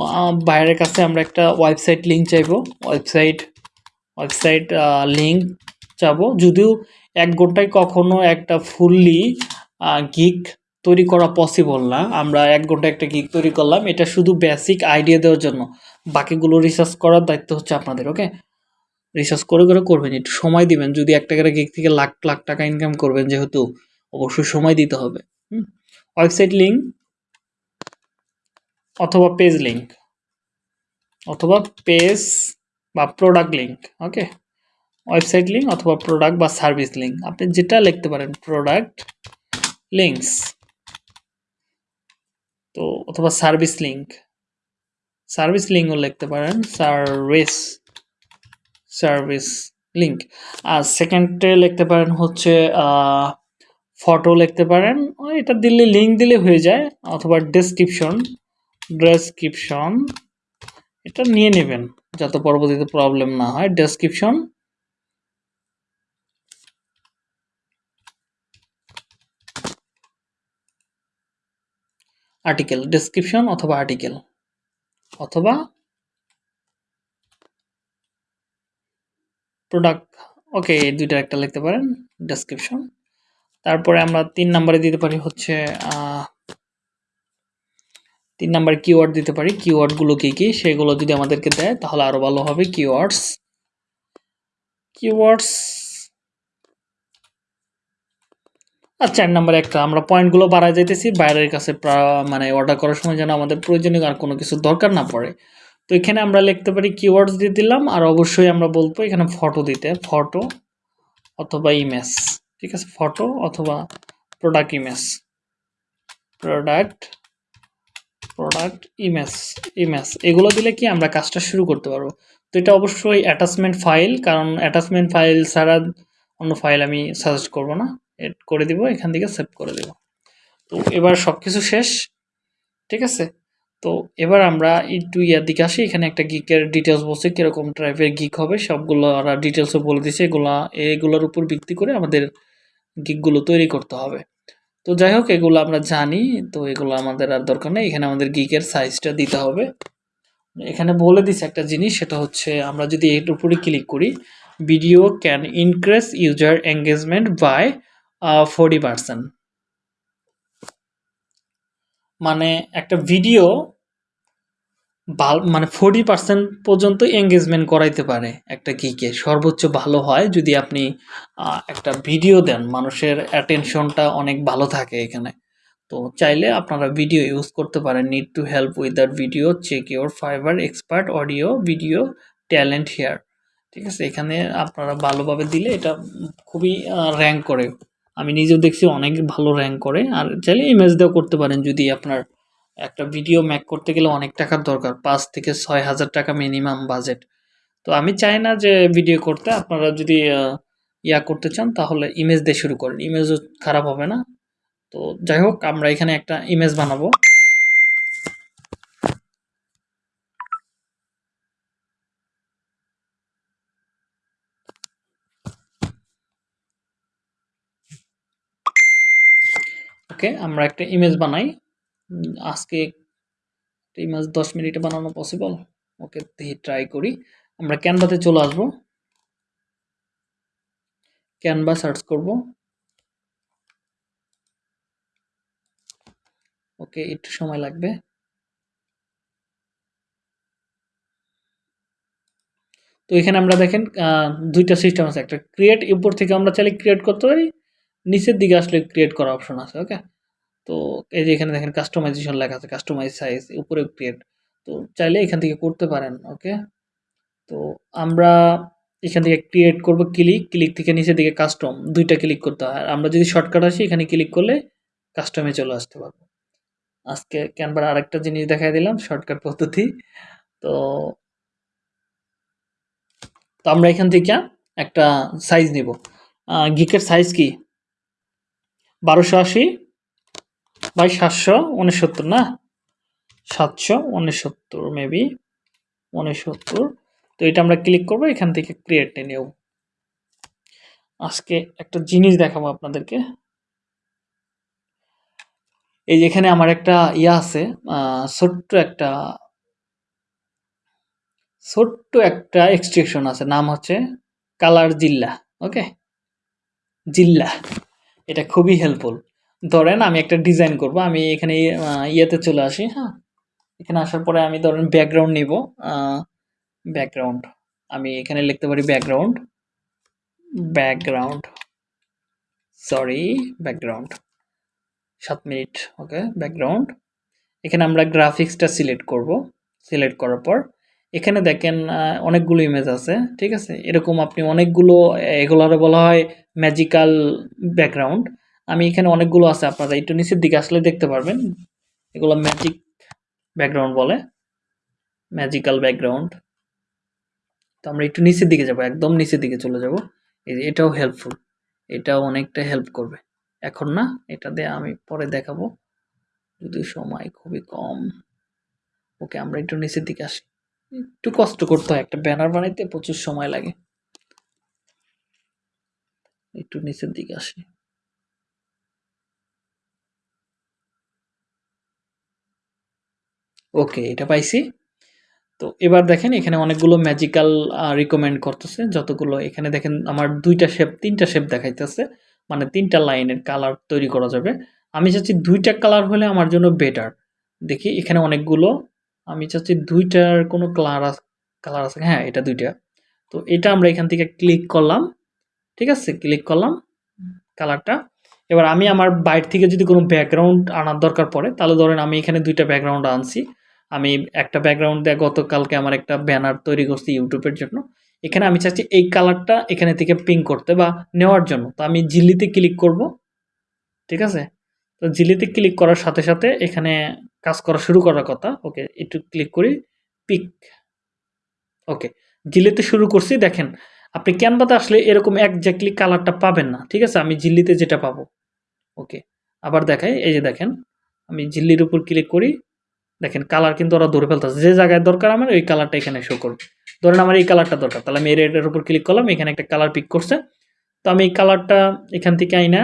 বাইরের কাছে আমরা একটা ওয়েবসাইট লিঙ্ক চাইব। ওয়েবসাইট ওয়েবসাইট লিঙ্ক চাবো। যদিও এক ঘন্টায় কখনো একটা ফুললি গিক তৈরি করা পসিবল না। আমরা এক ঘণ্টা একটা গিক তৈরি করলাম। এটা শুধু বেসিক আইডিয়া দেওয়ার জন্য। বাকিগুলো রিসার্চ করার দায়িত্ব হচ্ছে আপনাদের ওকে রিসার্চ করে করে করবেন। একটু সময় দিবেন। যদি একটা করে গিক থেকে লাখ লাখ টাকা ইনকাম করবেন যেহেতু, অবশ্যই সময় দিতে হবে। ওয়েবসাইট লিঙ্ক অথবা পেজ লিঙ্ক অথবা পেজ বা product link okay website link অথবা প্রোডাক্ট বা সার্ভিস লিঙ্ক আপনি যেটা লিখতে পারেন প্রোডাক্ট লিঙ্কস তো অথবা সার্ভিস লিঙ্ক সার্ভিস লিঙ্কও লিখতে পারেন। সার্ভিস সার্ভিস লিঙ্ক আর সেকেন্ডে লিখতে পারেন হচ্ছে ফটো লিখতে পারেন। এটা দিলে লিঙ্ক দিলে হয়ে যায়। অথবা ডেসক্রিপশন ডেসক্রিপশন এটা নিয়ে নেবেন, যাতে পরবর্তীতে প্রবলেম না হয়। ডেসক্রিপশন আর্টিকেল ডেসক্রিপশন অথবা আর্টিকেল অথবা প্রোডাক্ট ওকে এই দুইটা একটা লিখতে পারেন ডেসক্রিপশন তারপরে আমরা তিন নম্বরে দিতে পারি হচ্ছে তিন নাম্বার কিওয়ার্ড দিতে পারি কিওয়ার্ডগুলো কী কী, সেগুলো যদি আমাদেরকে দেয় তাহলে আরও ভালো হবে কিওয়ার্ডস কিওয়ার্ডস আর চার নাম্বার একটা, আমরা পয়েন্টগুলো বাড়ায় যাইতেছি, বাইরের কাছে মানে অর্ডার করার সময় যেন আমাদের প্রয়োজনীয় আর কোনো কিছু দরকার না পড়ে। তো এখানে আমরা লিখতে পারি কিওয়ার্ডস দিয়ে দিলাম, আর অবশ্যই আমরা বলব এখানে ফটো দিতে ফটো অথবা ইমেজ ঠিক আছে? ফটো অথবা product image product product image image এগুলো দিলে কি আমরা কাজটা শুরু করতে পারব? তো এটা অবশ্যই অ্যাটাচমেন্ট ফাইল কারণ অ্যাটাচমেন্ট ফাইল ছাড়া অন্য ফাইল আমি সাজেস্ট করব না। এড করে দিব, এখান থেকে সেভ করে দেব। তো এবার সব কিছু শেষ, ঠিক আছে? তো এবার আমরা একটু ইয়ার দিকে আসি, এখানে একটা গিকের ডিটেলস বলছে, কীরকম টাইপের গিক হবে, সবগুলো ওরা ডিটেলসও বলে দিছে, এগুলা, এগুলোর উপর ভিত্তি করে আমাদের গিকগুলো তৈরি করতে হবে। তো যাই হোক, এগুলো আমরা জানি, তো এগুলো আমাদের আর দরকার নেই, এখানে আমাদের গিকের সাইজটা দিতে হবে। এখানে বলে দিছে একটা জিনিস, সেটা হচ্ছে আমরা যদি এর উপরে ক্লিক করি video can increase user engagement by forty percent মানে একটা ভিডিও মানে ফোর্টি পার্সেন্ট পর্যন্ত এঙ্গেজমেন্ট করাইতে পারে একটা গিকে সর্বোচ্চ ভালো হয় যদি আপনি একটা ভিডিও দেন। মানুষের অ্যাটেনশনটা অনেক ভালো থাকে এখানে। তো চাইলে আপনারা ভিডিও ইউজ করতে পারেন। Need to help with that video check your Fiverr expert audio video talent here ঠিক আছে? এখানে আপনারা ভালোভাবে দিলে এটা খুবই র্যাঙ্ক করে আমি নিজেও দেখছি অনেক ভালো র্যাঙ্ক করে। আর চাইলে ইমেজ দিয়েও করতে পারেন যদি আপনার একটা ভিডিও ম্যাক করতে গেলে অনেক টাকার দরকার, পাঁচ থেকে ছয় হাজার টাকা মিনিমাম বাজেট তো আমি চাই না যে ভিডিও করতে, আপনারা যদি ইয়া করতে চান তাহলে ইমেজ দিয়ে শুরু করেন। ইমেজও খারাপ হবে না। তো যাই হোক, আমরা এখানে একটা ইমেজ বানাবো। ওকে, আমরা একটা ইমেজ বানাই। আজকে ইমেজ দশ মিনিটে বানানো পসিবল ওকে ট্রাই করি। আমরা ক্যানভাতে চলে আসব। ক্যানভা সার্চ করব। ওকে, একটু সময় লাগবে। তো এখানে আমরা দেখেন দুইটা সিস্টেম আছে। একটা ক্রিয়েট উপর থেকে আমরা চাইলে ক্রিয়েট করতে পারি। নিচের দিকে আসলে ক্রিয়েট করা অপশন আছে ওকে তো এই যে এখানে দেখেন কাস্টমাইজেশন লেখা আছে কাস্টমাইজ সাইজ উপরে ক্রিয়েট তো চাইলে এখান থেকে করতে পারেন ওকে তো আমরা এখান থেকে ক্রিয়েট করব ক্লিক ক্লিক থেকে নিচের দিকে কাস্টম দুইটা ক্লিক করতে হয়। আর আমরা যদি শর্টকাট আসি, এখানে ক্লিক করলে কাস্টমে চলে আসতে পারব। আজকে ক্যানভার আরেকটা জিনিস দেখাই দিলাম শর্টকাট পদ্ধতি। তো তো আমরা এখান থেকে একটা সাইজ নিব। গিকের সাইজ কি? বারোশো আশি বাই সাতশো উনসত্তর, না? সাতশো উনসত্তর মেবি উনসত্তর। তো এটা আমরা ক্লিক করব, এখান থেকে ক্রিয়েট নেব। আজকে একটা জিনিস দেখাবো আপনাদেরকে। এই যেখানে আমার একটা ইয়া আছে ছোট্ট একটা ছোট্ট একটা এক্সট্রেকশন আছে, নাম হচ্ছে কালার জিল্লা ওকে জিল্লা। এটা খুবই হেল্পফুল ধরেন আমি একটা ডিজাইন করব, আমি এখানে ইয়েতে চলে আসি হ্যাঁ? এখানে আসার পরে আমি ধরেন ব্যাকগ্রাউন্ড নিব ব্যাকগ্রাউন্ড আমি এখানে লিখতে পারি ব্যাকগ্রাউন্ড ব্যাকগ্রাউন্ড সরি ব্যাকগ্রাউন্ড সাত মিনিট ওকে ব্যাকগ্রাউন্ড এখানে আমরা গ্রাফিক্সটা সিলেক্ট করব সিলেক্ট করার পর এখানে দেখেন অনেকগুলো ইমেজ আছে, ঠিক আছে? এরকম আপনি অনেকগুলো এগুলোরে বলা হয় ম্যাজিক্যাল ব্যাকগ্রাউন্ড আমি এখানে অনেকগুলো আছে আপনারা একটু নিচের দিকে আসলে দেখতে পারবেন। এগুলো ম্যাজিক ব্যাকগ্রাউন্ড বলে। ম্যাজিক্যাল ব্যাকগ্রাউন্ড তো আমরা একটু নিচের দিকে যাব, একদম নিচের দিকে চলে যাব। এই যে এটাও হেল্পফুল এটাও অনেকটা হেল্প করবে। এখন না, এটা দিয়ে আমি পরে দেখাবো। যদি সময় খুবই কম। ওকে, আমরা একটু নিচের দিকে আসি একটু কষ্ট করতে হয়, একটা ব্যানার বানাইতে প্রচুর সময় লাগে। একটু নিচের দিকে আসি। ওকে, এটা পাইছি। তো এবার দেখেন, এখানে অনেকগুলো ম্যাজিক্যাল রিকমেন্ড করতেছে। যতগুলো, এখানে দেখেন, আমার দুইটা শেপ তিনটা শেপ দেখাইতেছে। মানে তিনটা লাইনের কালার তৈরি করা যাবে। আমি চাচ্ছি দুইটা কালার হলে আমার জন্য বেটার দেখি, এখানে অনেকগুলো আমি চাচ্ছি দুইটার কোনো কালার কালার আছে। হ্যাঁ এটা দুইটা। তো এটা আমরা এখান থেকে ক্লিক করলাম। ঠিক আছে? ক্লিক করলাম কালারটা এবার আমি আমার বাইরে থেকে যদি কোনো ব্যাকগ্রাউন্ড আনার দরকার পড়ে, তাহলে ধরেন আমি এখানে দুইটা ব্যাকগ্রাউন্ড আনছি। আমি একটা ব্যাকগ্রাউন্ড দিয়ে গতকালকে আমার একটা ব্যানার তৈরি করছি ইউটিউবের জন্য। এখানে আমি চাচ্ছি এই কালারটা এখানে থেকে পিং করতে বা নেওয়ার জন্য। তো আমি জিলিতে ক্লিক করব। ঠিক আছে? তো জিলিতে ক্লিক করার সাথে সাথে এখানে কাজ করা শুরু করার কথা। ওকে, একটু ক্লিক করি, পিক। ওকে, জিলিতে শুরু করছি, দেখেন, আপনি ক্যানভাতে আসলে এরকম একজ্যাক্টলি কালারটা পাবেন না, ঠিক আছে? আমি জিল্লিতে যেটা পাবো। ওকে, আবার দেখাই, এই যে দেখেন, আমি জিল্লির উপর ক্লিক করি, দেখেন, কালার কিন্তু ওরা ধরে ফেলতেছে। যে জায়গায় দরকার আমার, ওই কালারটা এখানে শো করবে। ধরেন আমার এই কালারটা দরকার, তাহলে আমি এই রেডের উপর ক্লিক করলাম, এখানে একটা কালার পিক করছে। তো আমি এই কালারটা এখান থেকে আইনা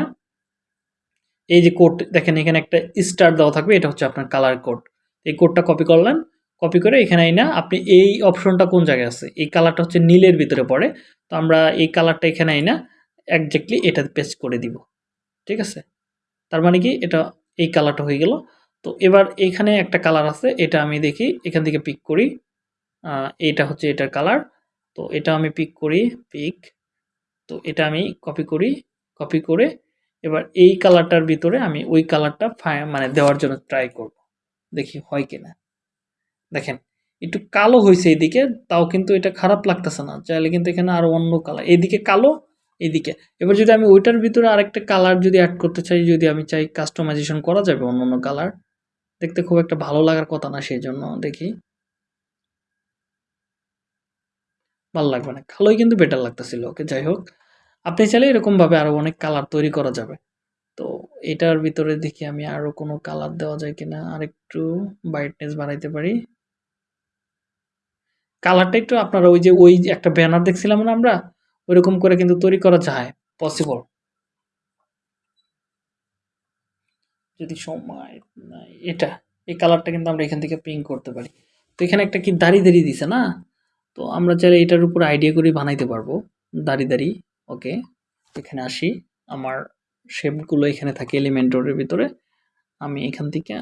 এই যে কোড দেখেন এখানে একটা স্টার দেওয়া থাকবে, এটা হচ্ছে আপনার কালার কোড এই কোডটা কপি করলেন কপি করে এখানে না আপনি এই অপশনটা কোন জায়গায় আছে? এই কালারটা হচ্ছে নীলের ভিতরে পড়ে, তো আমরা এই কালারটা এখানে না একজ্যাক্টলি এটা পেস্ট করে দিব, ঠিক আছে? তার মানে কি, এটা এই কালারটা হয়ে গেল। তো এবার এখানে একটা কালার আছে, এটা আমি দেখি, এখান থেকে পিক করি এটা হচ্ছে এটার কালার তো এটা আমি পিক করি পিক তো এটা আমি কপি করি কপি করে এবার এই কালারটার ভিতরে আমি ওই কালারটা মানে দেওয়ার জন্য ট্রাই করব। দেখি হয় কিনা। দেখেন, একটু কালো হয়েছে এদিকে তাও কিন্তু এটা খারাপ লাগতেছে না। চাইলে কিন্তু এখানে আরও অন্য কালার এদিকে কালো এদিকে এবার যদি আমি ওইটার ভিতরে আরেকটা কালার যদি অ্যাড করতে চাই, যদি আমি চাই কাস্টমাইজেশন করা যাবে অন্য অন্য কালার দেখতে খুব একটা ভালো লাগার কথা না সেই জন্য দেখি। ভালো লাগবে না। কালোই কিন্তু বেটার লাগতেছিল। ওকে যাই হোক আপনি চাইলে এরকমভাবে আরও অনেক কালার তৈরি করা যাবে। তো এটার ভিতরে দেখি আমি আরও কোনো কালার দেওয়া যায় কিনা আর একটু ব্রাইটনেস বাড়াইতে পারি। কালারটা একটু আপনারা ওই যে ওই একটা ব্যানার দেখছিলাম না আমরা, ওইরকম করে কিন্তু তৈরি করা যায় পসিবল যদি সময় এটা, এই কালারটা কিন্তু আমরা এখান থেকে প্রিন্ট করতে পারি। তো এখানে একটা কি দাড়ি দাড়ি দিছে না? তো আমরা চাইলে এটার উপর আইডিয়া করে বানাইতে পারব, দাড়ি দাড়ি। ওকে, এখানে আসি। আমার শেপগুলো এখানে থাকে এলিমেন্টরের ভিতরে। আমি এখান থেকে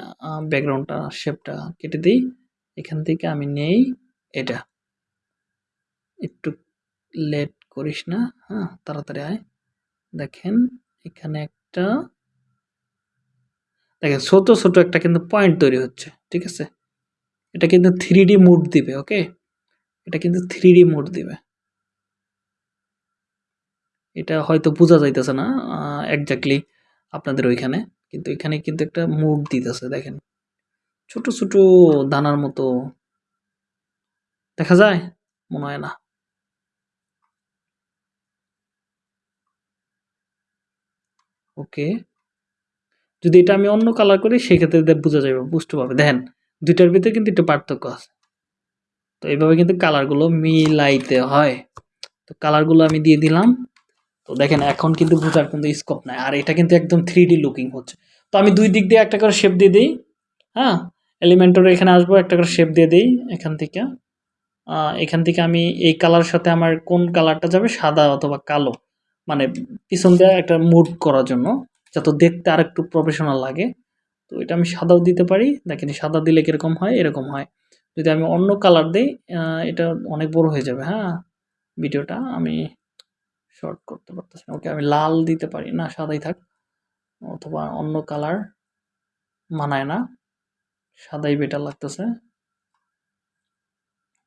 ব্যাকগ্রাউন্ডটা শেপটা কেটে দিই। এখান থেকে আমি নেই, এটা। একটু লেট করিস না হ্যাঁ তাড়াতাড়ি আয়। দেখেন, এখানে একটা, দেখেন, ছোট ছোট একটা কিন্তু পয়েন্ট তৈরি হচ্ছে, ঠিক আছে? এটা কিন্তু থ্রি ডি মুড দিবে, ওকে? এটা কিন্তু থ্রি ডি মুড দিবে। এটা হয়তো বোঝা যাইতেছে না একজাক্টলি আপনাদের ওইখানে, কিন্তু এখানে কিন্তু একটা মুড দিতেছে, দেখেন। ছোট ছোট দানার মতো। দেখা যায়? মনে হয় না। ওকে। যদি এটা আমি অন্য কালার করি, সেক্ষেত্রে বোঝা যাবে বুঝতে পারবে। দেখেন, দুইটার ভিতরে কিন্তু একটু পার্থক্য আছে। তো এইভাবে কিন্তু কালারগুলো মিলাইতে হয়। তো কালারগুলো আমি দিয়ে দিলাম। তো দেখেন, এখন কিন্তু বোঝার কিন্তু স্কোপ নাই। আর এটা কিন্তু একদম থ্রি লুকিং হচ্ছে। তো আমি দুই দিক দিয়ে একটা করে শেপ দিয়ে দিই হ্যাঁ? এলিমেন্টর এখানে আসব, একটা করে শেপ দিয়ে দিই এখান থেকে। এখান থেকে আমি এই কালার সাথে আমার কোন কালারটা যাবে? সাদা অথবা কালো। মানে পিছন দিয়ে একটা মুড করার জন্য, যাতে দেখতে আর একটু প্রফেশনাল লাগে। তো এটা আমি সাদাও দিতে পারি। দেখেন, সাদা দিলে কীরকম হয়? এরকম হয়। যদি আমি অন্য কালার দিই এটা অনেক বড় হয়ে যাবে হ্যাঁ? ভিডিওটা আমি শর্ট করতে পারতেছি না। ওকে আমি লাল দিতে পারি না, সাদাই থাক। অথবা অন্য কালার মানায় না। সাদাই বেটার লাগতেছে।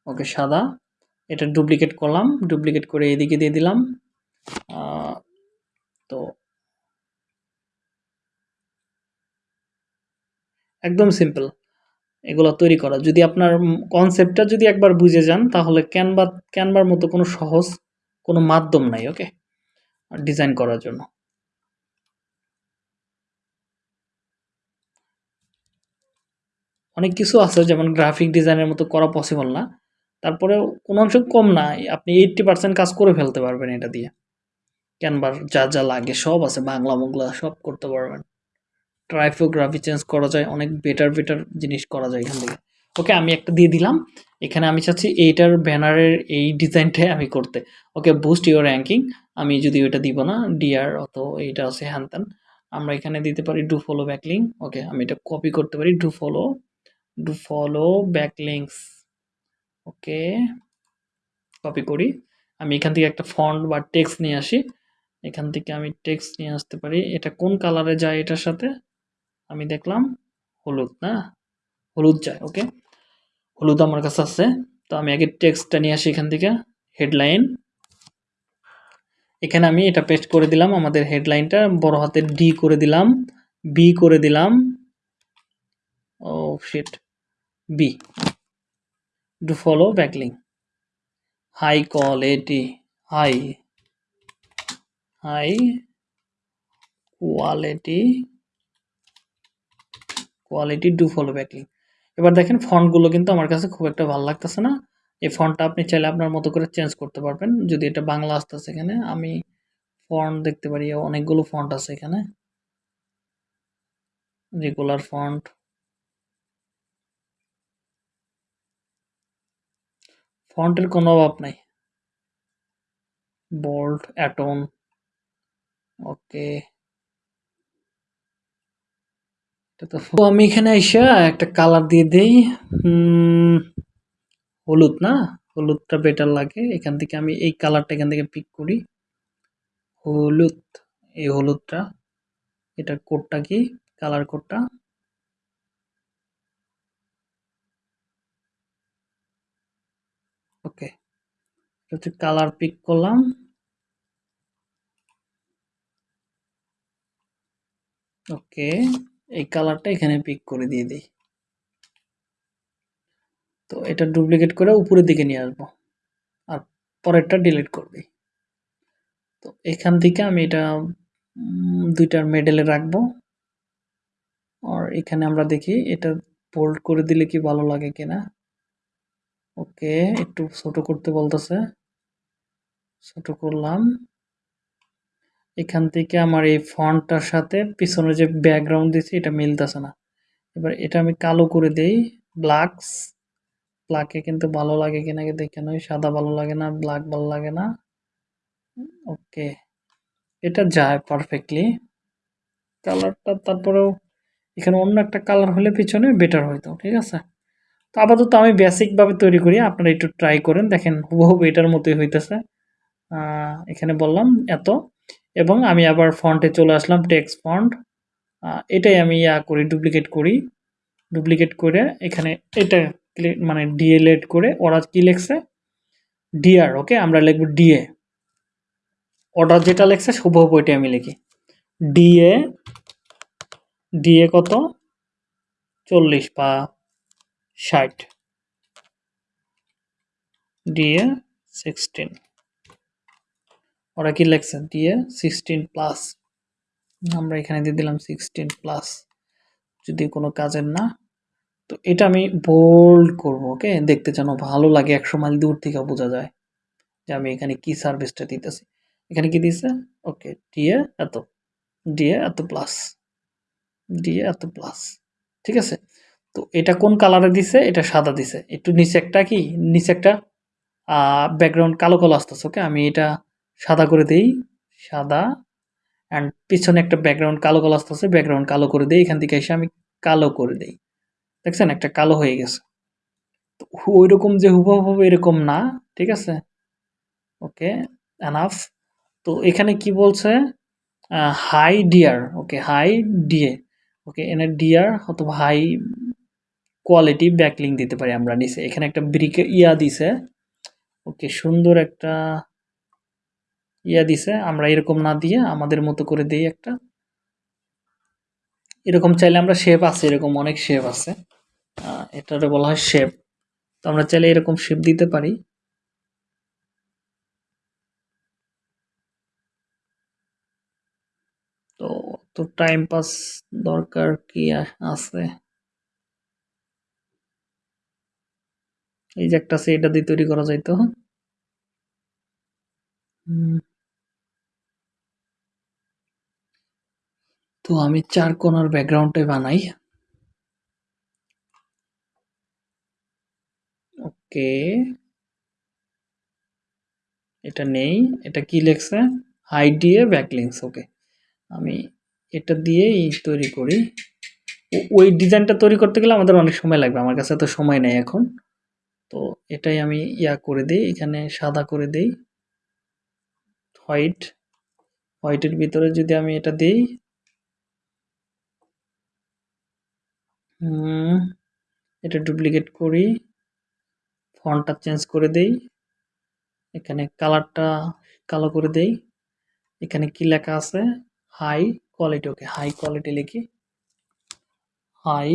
ওকে, সাদা। এটা ডুপ্লিকেট করলাম। ডুপ্লিকেট করে এদিকে দিয়ে দিলাম। তো একদম সিম্পল এগুলো তৈরি করা। যদি আপনার কনসেপ্টটা যদি একবার বুঝে যান, তাহলে ক্যানভা ক্যানভার মতো কোনো সহজ কোনো মাধ্যম নাই ওকে ডিজাইন করার জন্য। অনেক কিছু আছে, যেমন গ্রাফিক ডিজাইনের মতো করা পসিবল না। তারপরেও কোনো অংশ কম না, আপনি এইট্টি পার্সেন্ট কাজ করে ফেলতে পারবেন এটা দিয়ে। ক্যানভার যা যা লাগে সব আছে, বাংলা মোংলা সব করতে পারবেন। ট্রাইফোগ্রাফি চেঞ্জ করা যায়, অনেক বেটার বেটার জিনিস করা যায় এখান থেকে। ওকে আমি একটা দিয়ে দিলাম। এখানে আমি চাচ্ছি এইটার ব্যানারের এই ডিজাইনটাই আমি করতে। ওকে বুস্ট ইউর র্যাঙ্কিং আমি যদি ওইটা দিব না ডিআর অত এইটা আছে হ্যান ত্যান। আমরা এখানে দিতে পারি ডু ফলো ব্যাকলিং ওকে আমি এটা কপি করতে পারি do follow do follow backlinks okay copy করি। আমি এখান থেকে একটা ফন্ট বা টেক্সট নিয়ে আসি। এখান থেকে আমি টেক্সট নিয়ে আসতে পারি। এটা কোন কালারে যায় এটার সাথে? আমি দেখলাম হলুদ, না? হলুদ যায় ওকে হলুদ আমার কাছে আছে, তো আমি আগে টেক্সটটা নিয়ে আসি এখান থেকে, হেডলাইন। এখানে আমি এটা পেস্ট করে দিলাম, আমাদের হেডলাইনটা বড় হাতের ডি করে দিলাম বি করে দিলাম। ও shit B do follow backlink high quality high high quality quality do follow backlink এবার দেখেন ফন্টগুলো কিন্তু আমার কাছে খুব একটা ভালো লাগতেছে না। এই ফন্টটা আপনি চাইলে আপনার মতো করে চেঞ্জ করতে পারবেন। যদি এটা বাংলা আসতেছে এখানে, আমি ফন্ট দেখতে পারি, অনেকগুলো ফন্ট আছে এখানে। রেগুলার ফন্ট ফন্টের কোনো অভাব নাই। বোল্ড অ্যাটন ওকে তো আমি এখানে আইসা একটা কালার দিয়ে দিই। হলুদ না? হলুদটা বেটার লাগে। এখান থেকে আমি এই কালারটা এখান থেকে পিক করি। হলুদ, এই হলুদটা। এটা কোডটা কি? কালার কোডটা ওকে হচ্ছে কালার পিক করলাম। ওকে এই কালারটা এখানে পিক করে দিয়ে দিই। তো এটা ডুপ্লিকেট করে উপরের দিকে নিয়ে আসব। আর পরেরটা ডিলিট করে দিই। তো এখান থেকে আমি এটা দুইটার মেডেলে রাখব। আর এখানে আমরা দেখি এটা বোল্ড করে দিলে কি ভালো লাগে কিনা। ওকে একটু ছোট করতে বলতেছে। ছোট করলাম। এখান থেকে আমার এই ফন্টটার সাথে পিছনে যে ব্যাকগ্রাউন্ড দিছি এটা মিলতেছে না। এবার এটা আমি কালো করে দেই ব্ল্যাকস ব্ল্যাকে কিন্তু ভালো লাগে কিনা দেখে নয়, সাদা ভালো লাগে না ব্ল্যাক ভালো লাগে না। ওকে, এটা যায় পারফেক্টলি কালারটা তারপরেও এখানে অন্য একটা কালার হলে পিছনে বেটার হইতো, ঠিক আছে? তো আপাতত আমি বেসিকভাবে তৈরি করি, আপনারা একটু ট্রাই করেন, দেখেন হুবহু এটার মতোই হইতেছে। এখানে বললাম, এত। এবং আমি আবার ফন্টে চলে আসলাম টেক্সট ফন্ট এটাই আমি ইয়া করি ডুপ্লিকেট করি। ডুপ্লিকেট করে এখানে এটা মানে ডিএলএড করে ওরা কি লিখছে? ডিআর ওকে আমরা লিখব ডিএ অর্ডার যেটা লেখছে, শুভ ওইটাই আমি লিখি। ডিএ ডিএ কত? চল্লিশ বা ষাট। ডিএ সিক্সটিন ওরা কি লেখছে? ডিএ সিক্সটিন প্লাস আমরা এখানে দিয়ে দিলাম সিক্সটিন প্লাস যদি কোনো কাজের না, তো এটা আমি বোল্ড করব, ওকে? দেখতে যেন ভালো লাগে, একশো মাইল দূর থেকে বোঝা যায় যে আমি এখানে কি সার্ভিসটা দিতেছি। এখানে কি দিছে ওকে ডিএ এত ডিএ এত প্লাস ডিএ এত প্লাস ঠিক আছে? তো এটা কোন কালারে দিছে? এটা সাদা দিছে। একটু নিচে একটা কি? নিচে একটা ব্যাকগ্রাউন্ড কালো কালো আসতেছে, ওকে? আমি এটা সাদা করে দেই, সাদা অ্যান্ড পিছনে একটা ব্যাকগ্রাউন্ড কালো কালো আসতে আসতেছে ব্যাকগ্রাউন্ড কালো করে দেই, এখান থেকে এসে আমি কালো করে দেই। দেখছেন? একটা কালো হয়ে গেছে। তো ওই রকম যে হুবহু এরকম না, ঠিক আছে? ওকে এনাফ তো এখানে কি বলছে? High dear okay high DA okay, এনে ডিয়ার অথবা হাই কোয়ালিটি ব্যাকলিং দিতে পারি আমরা নিচে। এখানে একটা ব্রিকে ইয়া দিছে। ওকে, সুন্দর একটা ইয়া দিছে, আমরা এরকম না দিয়ে আমাদের মতো করে দিই একটা। এরকম চাইলে আমরা শেপ আছে, এরকম অনেক শেপ আছে। এটারে বলা হয় শেপ তো আমরা চাইলে এরকম শেপ দিতে পারি। তো তো টাইম পাস দরকার কি আছে? এই যে একটা আছে, এটা দিয়ে তৈরি করা যাইতো। হুম। তো আমি চার কোণার ব্যাকগ্রাউন্ডটাই বানাই। ওকে। এটা নেই। এটা কি লেখছে? হাইড দিয়ে ব্যাকলিংস ওকে। আমি এটা দিয়েই তৈরি করি। ওই ডিজাইনটা তৈরি করতে গেলে আমাদের অনেক সময় লাগবে। আমার কাছে তো সময় নেই এখন। তো এটাই আমি ইয়া করে দিই। এখানে সাদা করে দিই। হোয়াইট হোয়াইটের ভিতরে যদি আমি এটা দিই এটা ডুপ্লিকেট করি। ফন্টটা চেঞ্জ করে দেই। এখানে কালারটা কালো করে দেই। এখানে কি লেখা আছে? High quality okay high quality লিখি। High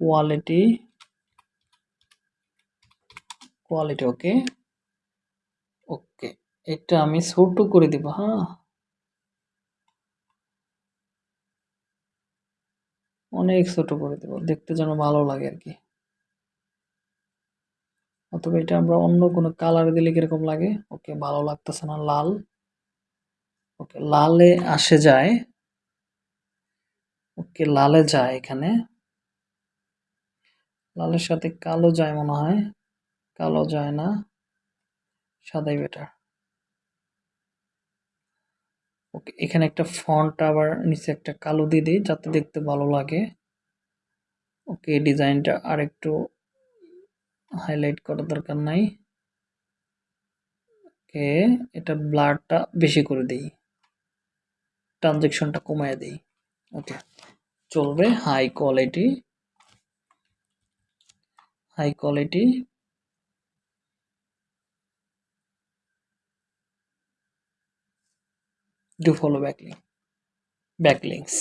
quality quality okay okay এটা আমি ছোট করে দিব হ্যাঁ। অনেক ছোট করে দেব, দেখতে যেন ভালো লাগে আর কি। অথবা এটা আমরা অন্য কোনো কালার দিলে কীরকম লাগে? ওকে, ভালো লাগতেছে না, লাল। ওকে, লালে আসে যায়। ওকে, লালে যায় এখানে। লালের সাথে কালো যায় মনে হয়। কালো যায় না। সাদাই বেটার ওকে, এখানে একটা ফন্ট আবার নিচে একটা কালো দিয়ে দিই যাতে দেখতে ভালো লাগে। ওকে ডিজাইনটা আর একটু হাইলাইট করার দরকার নাই। ওকে, এটা ব্লারটা বেশি করে দিই। ট্রানজেকশনটা কমায় দিই। ওকে, চলবে high quality high quality do follow backlink backlinks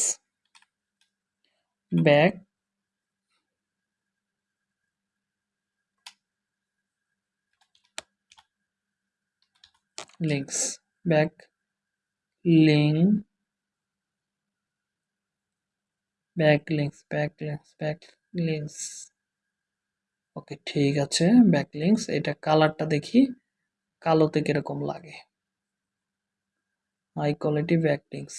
back links back link backlinks backlinks backlinks okay ঠিক আছে ব্যাকলিংস এটা কালারটা দেখি কালোতে কীরকম লাগে high quality backlinks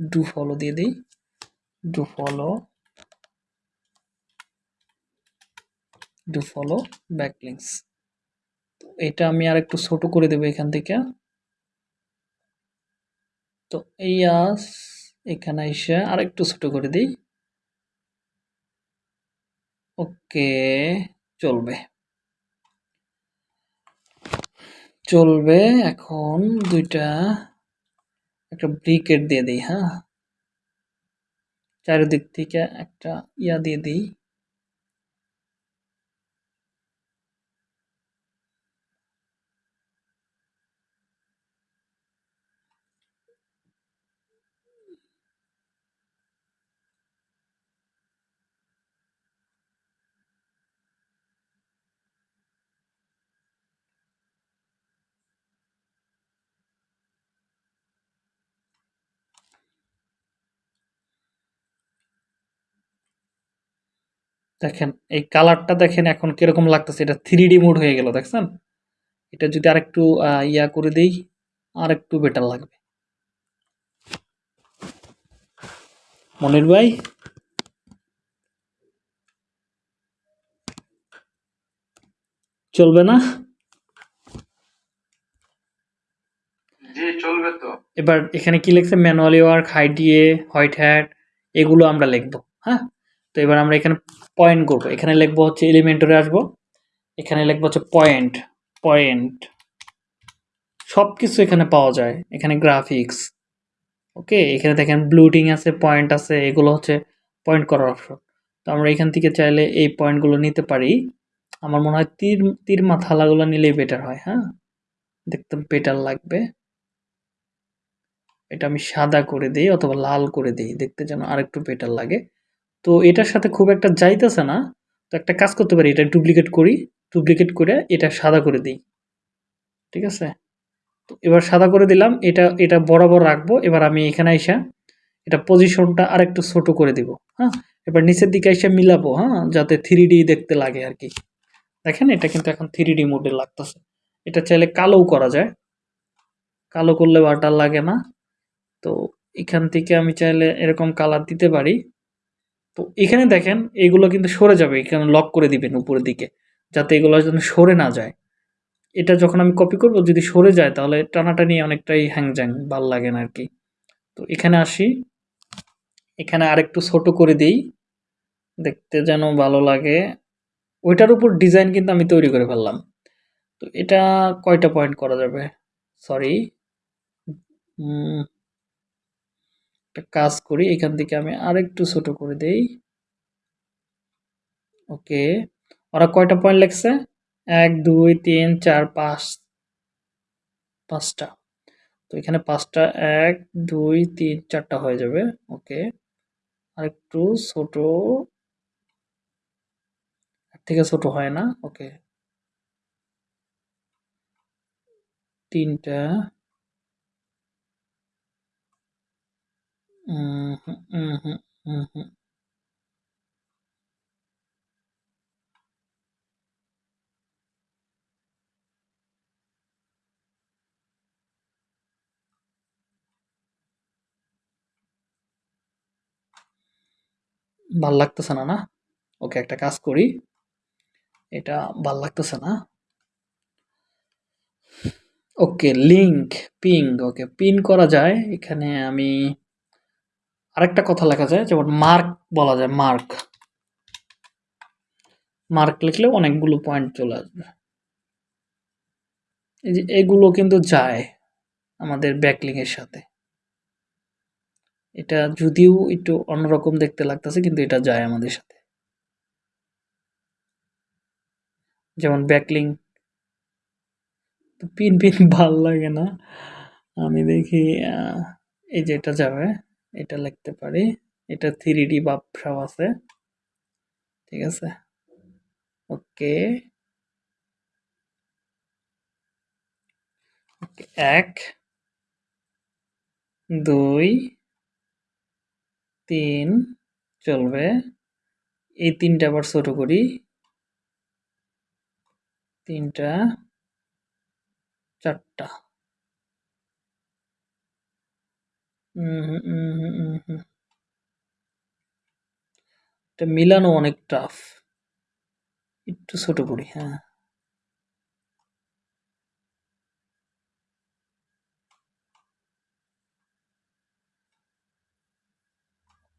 do follow দিয়ে দিই do follow do follow backlinks এটা আমি আর একটু ছোট করে দেবো এখান থেকে। তো এই আস এখানে এসে আর একটু ছোট করে দিই। ওকে, চলবে। চলবে, এখন দুইটা একটা ব্রিকেট দিয়ে দিই হ্যাঁ? চারিদিক থেকে একটা ইয়া দিয়ে দিই। দেখেন এই কালারটা দেখেন এখন কীরকম লাগতেছে এটা থ্রি ডি মোড হয়ে গেল দেখছেন? এটা যদি আরেকটু ইয়া করে দেই আর একটু বেটার লাগবে। মনির ভাই? চলবে না? চলবে তো। এবার এখানে কি লিখছে? ম্যানুয়ালি ওয়ার্ক হাইডিয়ে হোয়াইট হ্যাট এগুলো আমরা লিখব হ্যাঁ? তো এবার আমরা এখানে পয়েন্ট করব। এখানে লিখব হচ্ছে এলিমেন্টরে আসব। এখানে লিখব হচ্ছে পয়েন্ট পয়েন্ট সব কিছু এখানে পাওয়া যায়। এখানে গ্রাফিক্স ওকে এখানে দেখেন ব্লুটিং আছে পয়েন্ট আছে, এগুলো হচ্ছে পয়েন্ট করার অপশন তো আমরা এখান থেকে চাইলে এই পয়েন্টগুলো নিতে পারি। আমার মনে হয় তীর তীর মাথালাগুলো নিলেই বেটার হয় হ্যাঁ? দেখতে বেটার লাগবে। এটা আমি সাদা করে দিই অথবা লাল করে দিই, দেখতে যেন আরেকটু বেটার লাগে। তো এটার সাথে খুব একটা যাইতেছে না। তো একটা কাজ করতে পারি, এটা ডুপ্লিকেট করি ডুপ্লিকেট করে এটা সাদা করে দিই। ঠিক আছে? তো এবার সাদা করে দিলাম, এটা এটা বরাবর রাখব। এবার আমি এখানে এসে এটা পজিশনটা আরেকটু ছোট করে দিব হ্যাঁ? এবার নিচের দিকে এসে মিলাবো হ্যাঁ? যাতে থ্রি দেখতে লাগে আর কি। দেখেন, এটা কিন্তু এখন থ্রি ডি মোডে লাগতেছে। এটা চাইলে কালোও করা যায়। কালো করলে বাটার লাগে না। তো এখান থেকে আমি চাইলে এরকম কালার দিতে পারি। তো এখানে দেখেন, এগুলো কিন্তু সরে যাবে, এখানে লক করে দিবেন উপরের দিকে, যাতে এগুলো যেন সরে না যায়। এটা যখন আমি কপি করব, যদি সরে যায়, তাহলে টানাটানি অনেকটাই হ্যাংজ্যাং ভালো লাগে না আর কি তো এখানে আসি। এখানে আরেকটু ছোট করে দিই, দেখতে যেন ভালো লাগে। ওইটার উপর ডিজাইন কিন্তু আমি তৈরি করে ফেললাম। তো এটা কয়টা পয়েন্ট করা যাবে? সরি একটা কাজ করি, এখান থেকে আমি আরেকটু ছোট করে দেই। ওকে, ওরা কয়টা পয়েন্ট লেখছে? এক, দুই, তিন, চার, পাঁচ, পাঁচটা। তো এখানে পাঁচটা, এক, দুই, তিন, চারটা হয়ে যাবে। ওকে আর একটু ছোট থেকে ছোট হয় না, ওকে। তিনটা ভালো লাগতেছে না না ওকে একটা কাজ করি এটা ভালো লাগতেছে না okay link ping okay pin করা যায় এখানে আমি আরেকটা কথা লেখা যায়, যেমন মার্ক বলা যায়, মার্ক। মার্ক লিখলে অনেকগুলো পয়েন্ট চলে আসবে। এই যে এগুলো কিন্তু যায় আমাদের ব্যাকলিং এর সাথে। এটা যদিও একটু অন্যরকম দেখতে লাগতেছে, কিন্তু এটা যায় আমাদের সাথে। যেমন ব্যাকলিং পিন পিন ভালো লাগে না। আমি দেখি এই যে এটা যাবে। এটা লিখতে পারি। এটা থ্রি ডি বাপসাও আছে। ঠিক আছে? ওকে, এক, দুই, তিন, চলবে। এই তিনটা আবার ছোট করি। তিনটা চারটা এটা মিলানো অনেক টাফ একটু ছোট করি হ্যাঁ।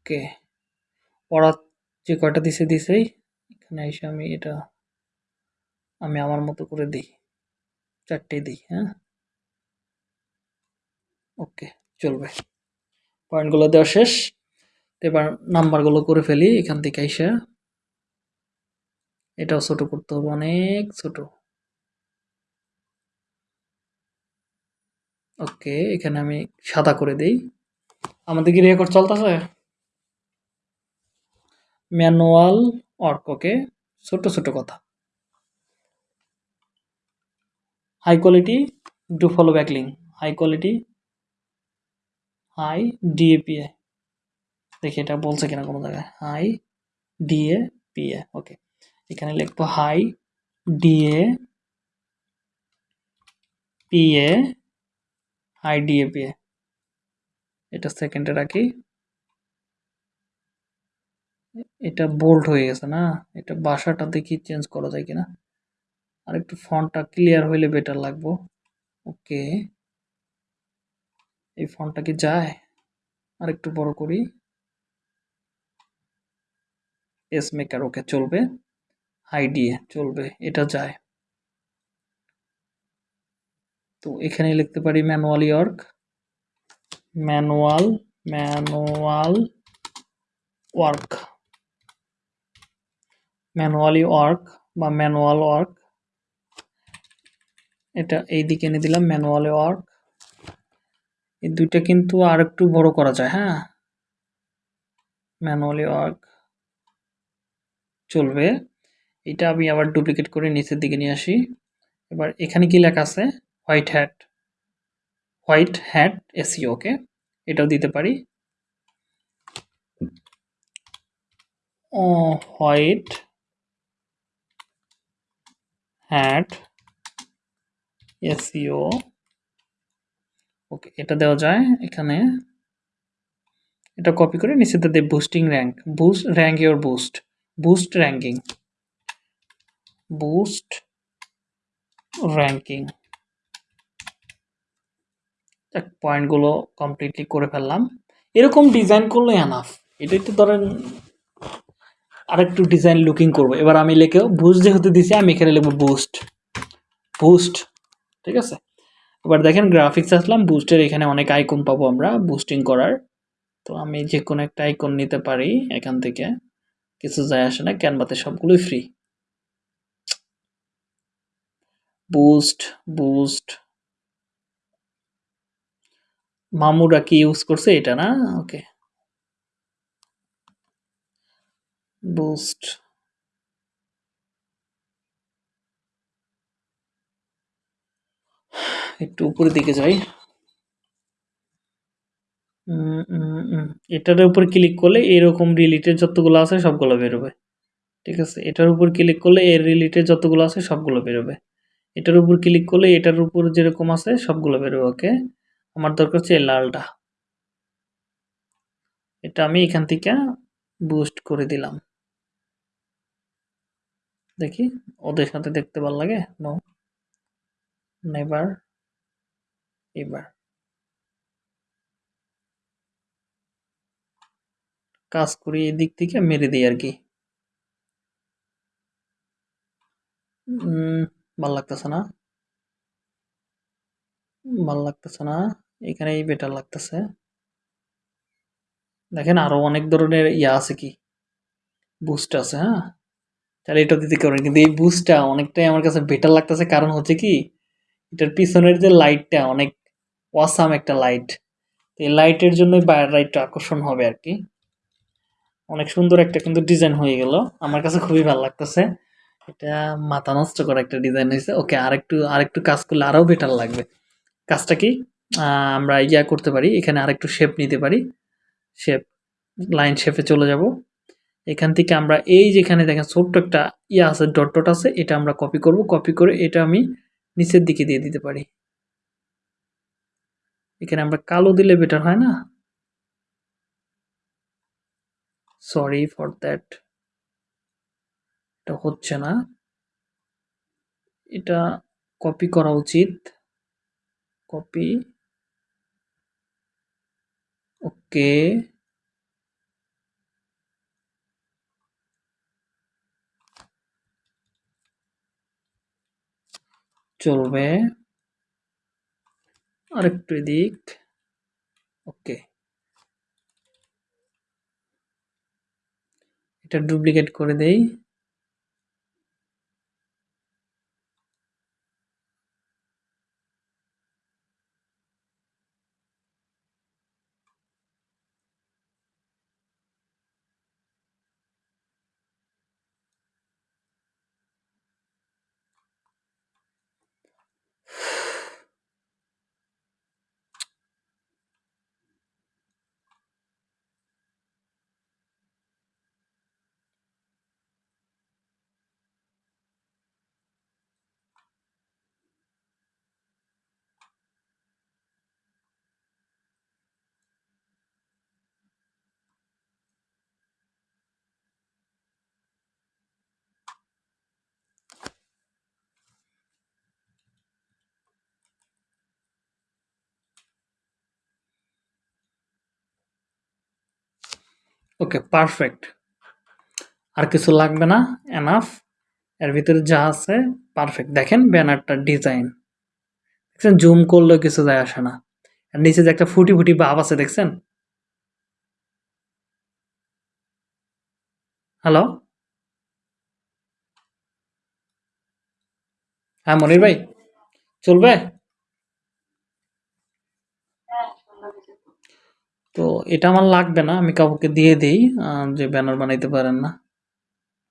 ওকে। ওরা যে কয়টা দিছে, দিছেই। এখানে এসে আমি এটা, আমি আমার মতো করে দিই। চারটে দিই হ্যাঁ। ওকে, চলবে। পয়েন্টগুলো দেওয়া শেষ। এবার নাম্বারগুলো করে ফেলি, এখান থেকে এসে এটাও ছোট করতে হবে, অনেক ছোট। ওকে, এখানে আমি সাদা করে দেই। আমাদের কি রেকর্ড চলতেছে? Manual work okay. ছোট ছোট কথা। High quality do follow backlink high quality high DA PA দেখি এটা বলছে কিনা কোনো জায়গায়। হাই ডিএ পিএ ওকে এখানে লিখব high DA PA high DA PA এটা সেকেন্ডে রাখি এটা বোল্ড হয়ে গেছে না? এটা বাসাটা দেখি চেঞ্জ করা যায় কিনা? আর একটু ফন্টটা ক্লিয়ার হইলে বেটার লাগবো। ওকে এই ফন্টটা কি যায়? আর একটু বড় করি। এস মেকার ওকে চলবে হাই চলবে, এটা যায়। তো এখানে লিখতে পারি manually work manual manual work manually work বা ম্যানুয়াল ওয়ার্ক এটা এই দিকে এনে দিলাম ম্যানুয়ালি ওয়ার্ক এই দুইটা কিন্তু আর একটু বড় করা যায় হ্যাঁ? ম্যানুয়ালি ওয়ার্ক চলবে। এটা আমি আবার ডুপ্লিকেট করে নিচের দিকে নিয়ে আসি। এবার এখানে কি লেখা আছে? White hat white hat AC okay এটাও দিতে পারি। হোয়াইট হ্যাট এসিও ওকে, এটা দেওয়া যায় এখানে। এটা কপি করে নিচেতে দেয় boosting rank boost rank your boost boost ranking boost ranking পয়েন্টগুলো কমপ্লিটলি করে ফেললাম। এরকম ডিজাইন করলে এনাফ এটা একটু ধরেন আরেকটু ডিজাইন লুকিং করব। এবার আমি লিখে বুস্ট যেহেতু দিছি, আমি এখানে লিখব বুস্ট বুস্ট ঠিক আছে? এবার দেখেন গ্রাফিক্স আসলাম বুস্টের এখানে অনেক আইকন পাবো আমরা বুস্টিং করার। তো আমি যে কোনো একটা আইকন নিতে পারি এখান থেকে। কিছু যায় আসে না ক্যানভাতে সবগুলোই ফ্রি বুস্ট বুস্ট মামুরা কি ইউজ করছে এটা না? ওকে বুস্ট একটু উপরের দিকে যাই। এটার উপর ক্লিক করলে এরকম রিলেটেড যতগুলো আছে সবগুলো বেরোবে। ঠিক আছে? এটার উপর ক্লিক করলে এর রিলেটেড যতগুলো আছে সবগুলো বেরোবে। এটার উপর ক্লিক করলে এটার উপর যেরকম আছে সবগুলো বেরোবে ওকে আমার দরকার হচ্ছে লালটা। এটা আমি এখান থেকে বুস্ট করে দিলাম। দেখি, ওদের সাথে দেখতে ভালো লাগে? নো নেভার এবার। কাজ করি এই দিক থেকে মেরে দিই আর কি। ভালো লাগতেছে না। ভালো লাগতেছে না। এখানেই বেটার লাগতেছে। দেখেন আরও অনেক ধরনের ইয়া আছে কি। বুস্ট আছে হ্যাঁ? তাহলে এটা দিতে পারেন কিন্তু এই বুস্টটা অনেকটাই আমার কাছে বেটার লাগতেছে। কারণ হচ্ছে কি, এটার পিছনের যে লাইটটা অনেক ওয়াসাম একটা লাইট এই লাইটের জন্যই বাইরের লাইটটা আকর্ষণ হবে আর কি অনেক সুন্দর একটা কিন্তু ডিজাইন হয়ে গেল। আমার কাছে খুবই ভালো লাগতেছে। এটা মাথা নষ্ট করা একটা ডিজাইন হয়েছে। ওকে, আরেকটু আরেকটু কাজ করলে আরও বেটার লাগবে। কাজটা কি? আমরা ইয়া করতে পারি। এখানে আরেকটু শেপ নিতে পারি। শেপ লাইন শেপে চলে যাব। এখান থেকে আমরা এই যেখানে দেখেন ছোট্ট একটা ইয়া আছে ডট ডট আছে, এটা আমরা কপি করব। কপি করে এটা আমি নিচের দিকে দিয়ে দিতে পারি। এখানে আমরা কালো দিলে বেটার হয় না? সরি ফর দ্যাট এটা হচ্ছে না। এটা কপি করা উচিত। কপি ওকে চলবে। আরেকটু এদিক। ওকে। এটা ডুপ্লিকেট করে দেই। ওকে পারফেক্ট আর কিছু লাগবে না? এনাফ এর ভিতরে যা আছে পারফেক্ট দেখেন ব্যানারটার ডিজাইন দেখছেন? জুম করলেও কিছু যায় আসে না। আর নিচে যে একটা ফুটি ফুটি ভাব আছে, দেখছেন? হ্যালো হ্যাঁ মনির ভাই। চলবে? তো এটা আমার লাগবে না আমি কাউকে দিয়ে দিই যে ব্যানার বানাইতে পারেন না।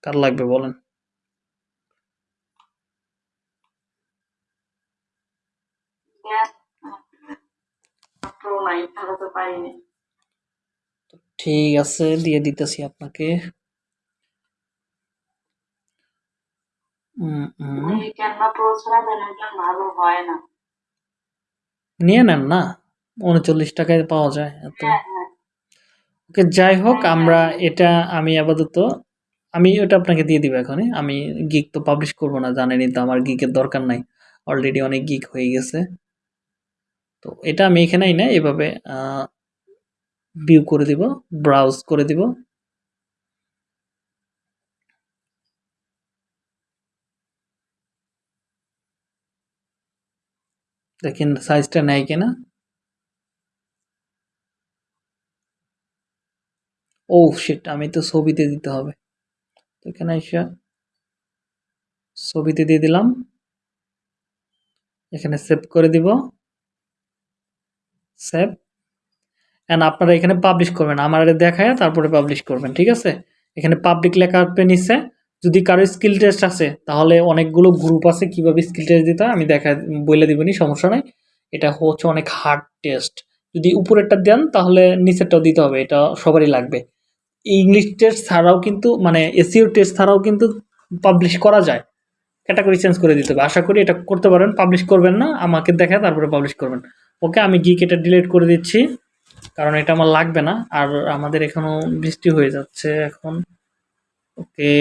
কার লাগবে বলেন? ঠিক আছে দিয়ে দিতেছি আপনাকে। নিয়ে নেন না? উনচল্লিশ টাকায় পাওয়া যায় এত। হ্যাঁ হ্যাঁ। ওকে যাই হোক আমরা এটা আমি আপাতত আমি ওটা আপনাকে দিয়ে দিব এখনই। আমি গিক তো পাবলিশ করব না জানেনই তো আমার গিকের দরকার নাই। অলরেডি অনেক গিক হয়ে গেছে। তো এটা আমি এখানেই না এভাবে ভিউ করে দিব ব্রাউজ করে দিব। দেখেন সাইজটা নেয় কিনা। ও শিট আমি তো ছবিতে দিতে হবে। এখানে এসে ছবিতে দিয়ে দিলাম। এখানে সেভ করে দিব। সেভ অ্যান্ড আপনারা এখানে পাবলিশ করবেন। আমার দেখায়, তারপরে পাবলিশ করবেন, ঠিক আছে? এখানে পাবলিক লেখা আসবে নিচে। যদি কারও স্কিল টেস্ট আছে, তাহলে অনেকগুলো গ্রুপ আছে, কীভাবে স্কিল টেস্ট দিতে আমি দেখা, বলে দিবনি সমস্যা নাই। এটা হচ্ছে অনেক হার্ড টেস্ট যদি উপরেরটা দেন, তাহলে নিচেরটাও দিতে হবে, এটা সবারই লাগবে। ইংলিশ টেস্ট ছাড়াও কিন্তু মানে এসিও টেস্ট ছাড়াও কিন্তু পাবলিশ করা যায়। ক্যাটাগরি চেঞ্জ করে দিতে হবে। আশা করি এটা করতে পারেন পাবলিশ করবেন না, আমাকে দেখা তারপরে পাবলিশ করবেন। ওকে আমি গিক এটা ডিলিট করে দিচ্ছি, কারণ এটা আমার লাগবে না। আর আমাদের এখনও বৃষ্টি হয়ে যাচ্ছে এখন। ওকে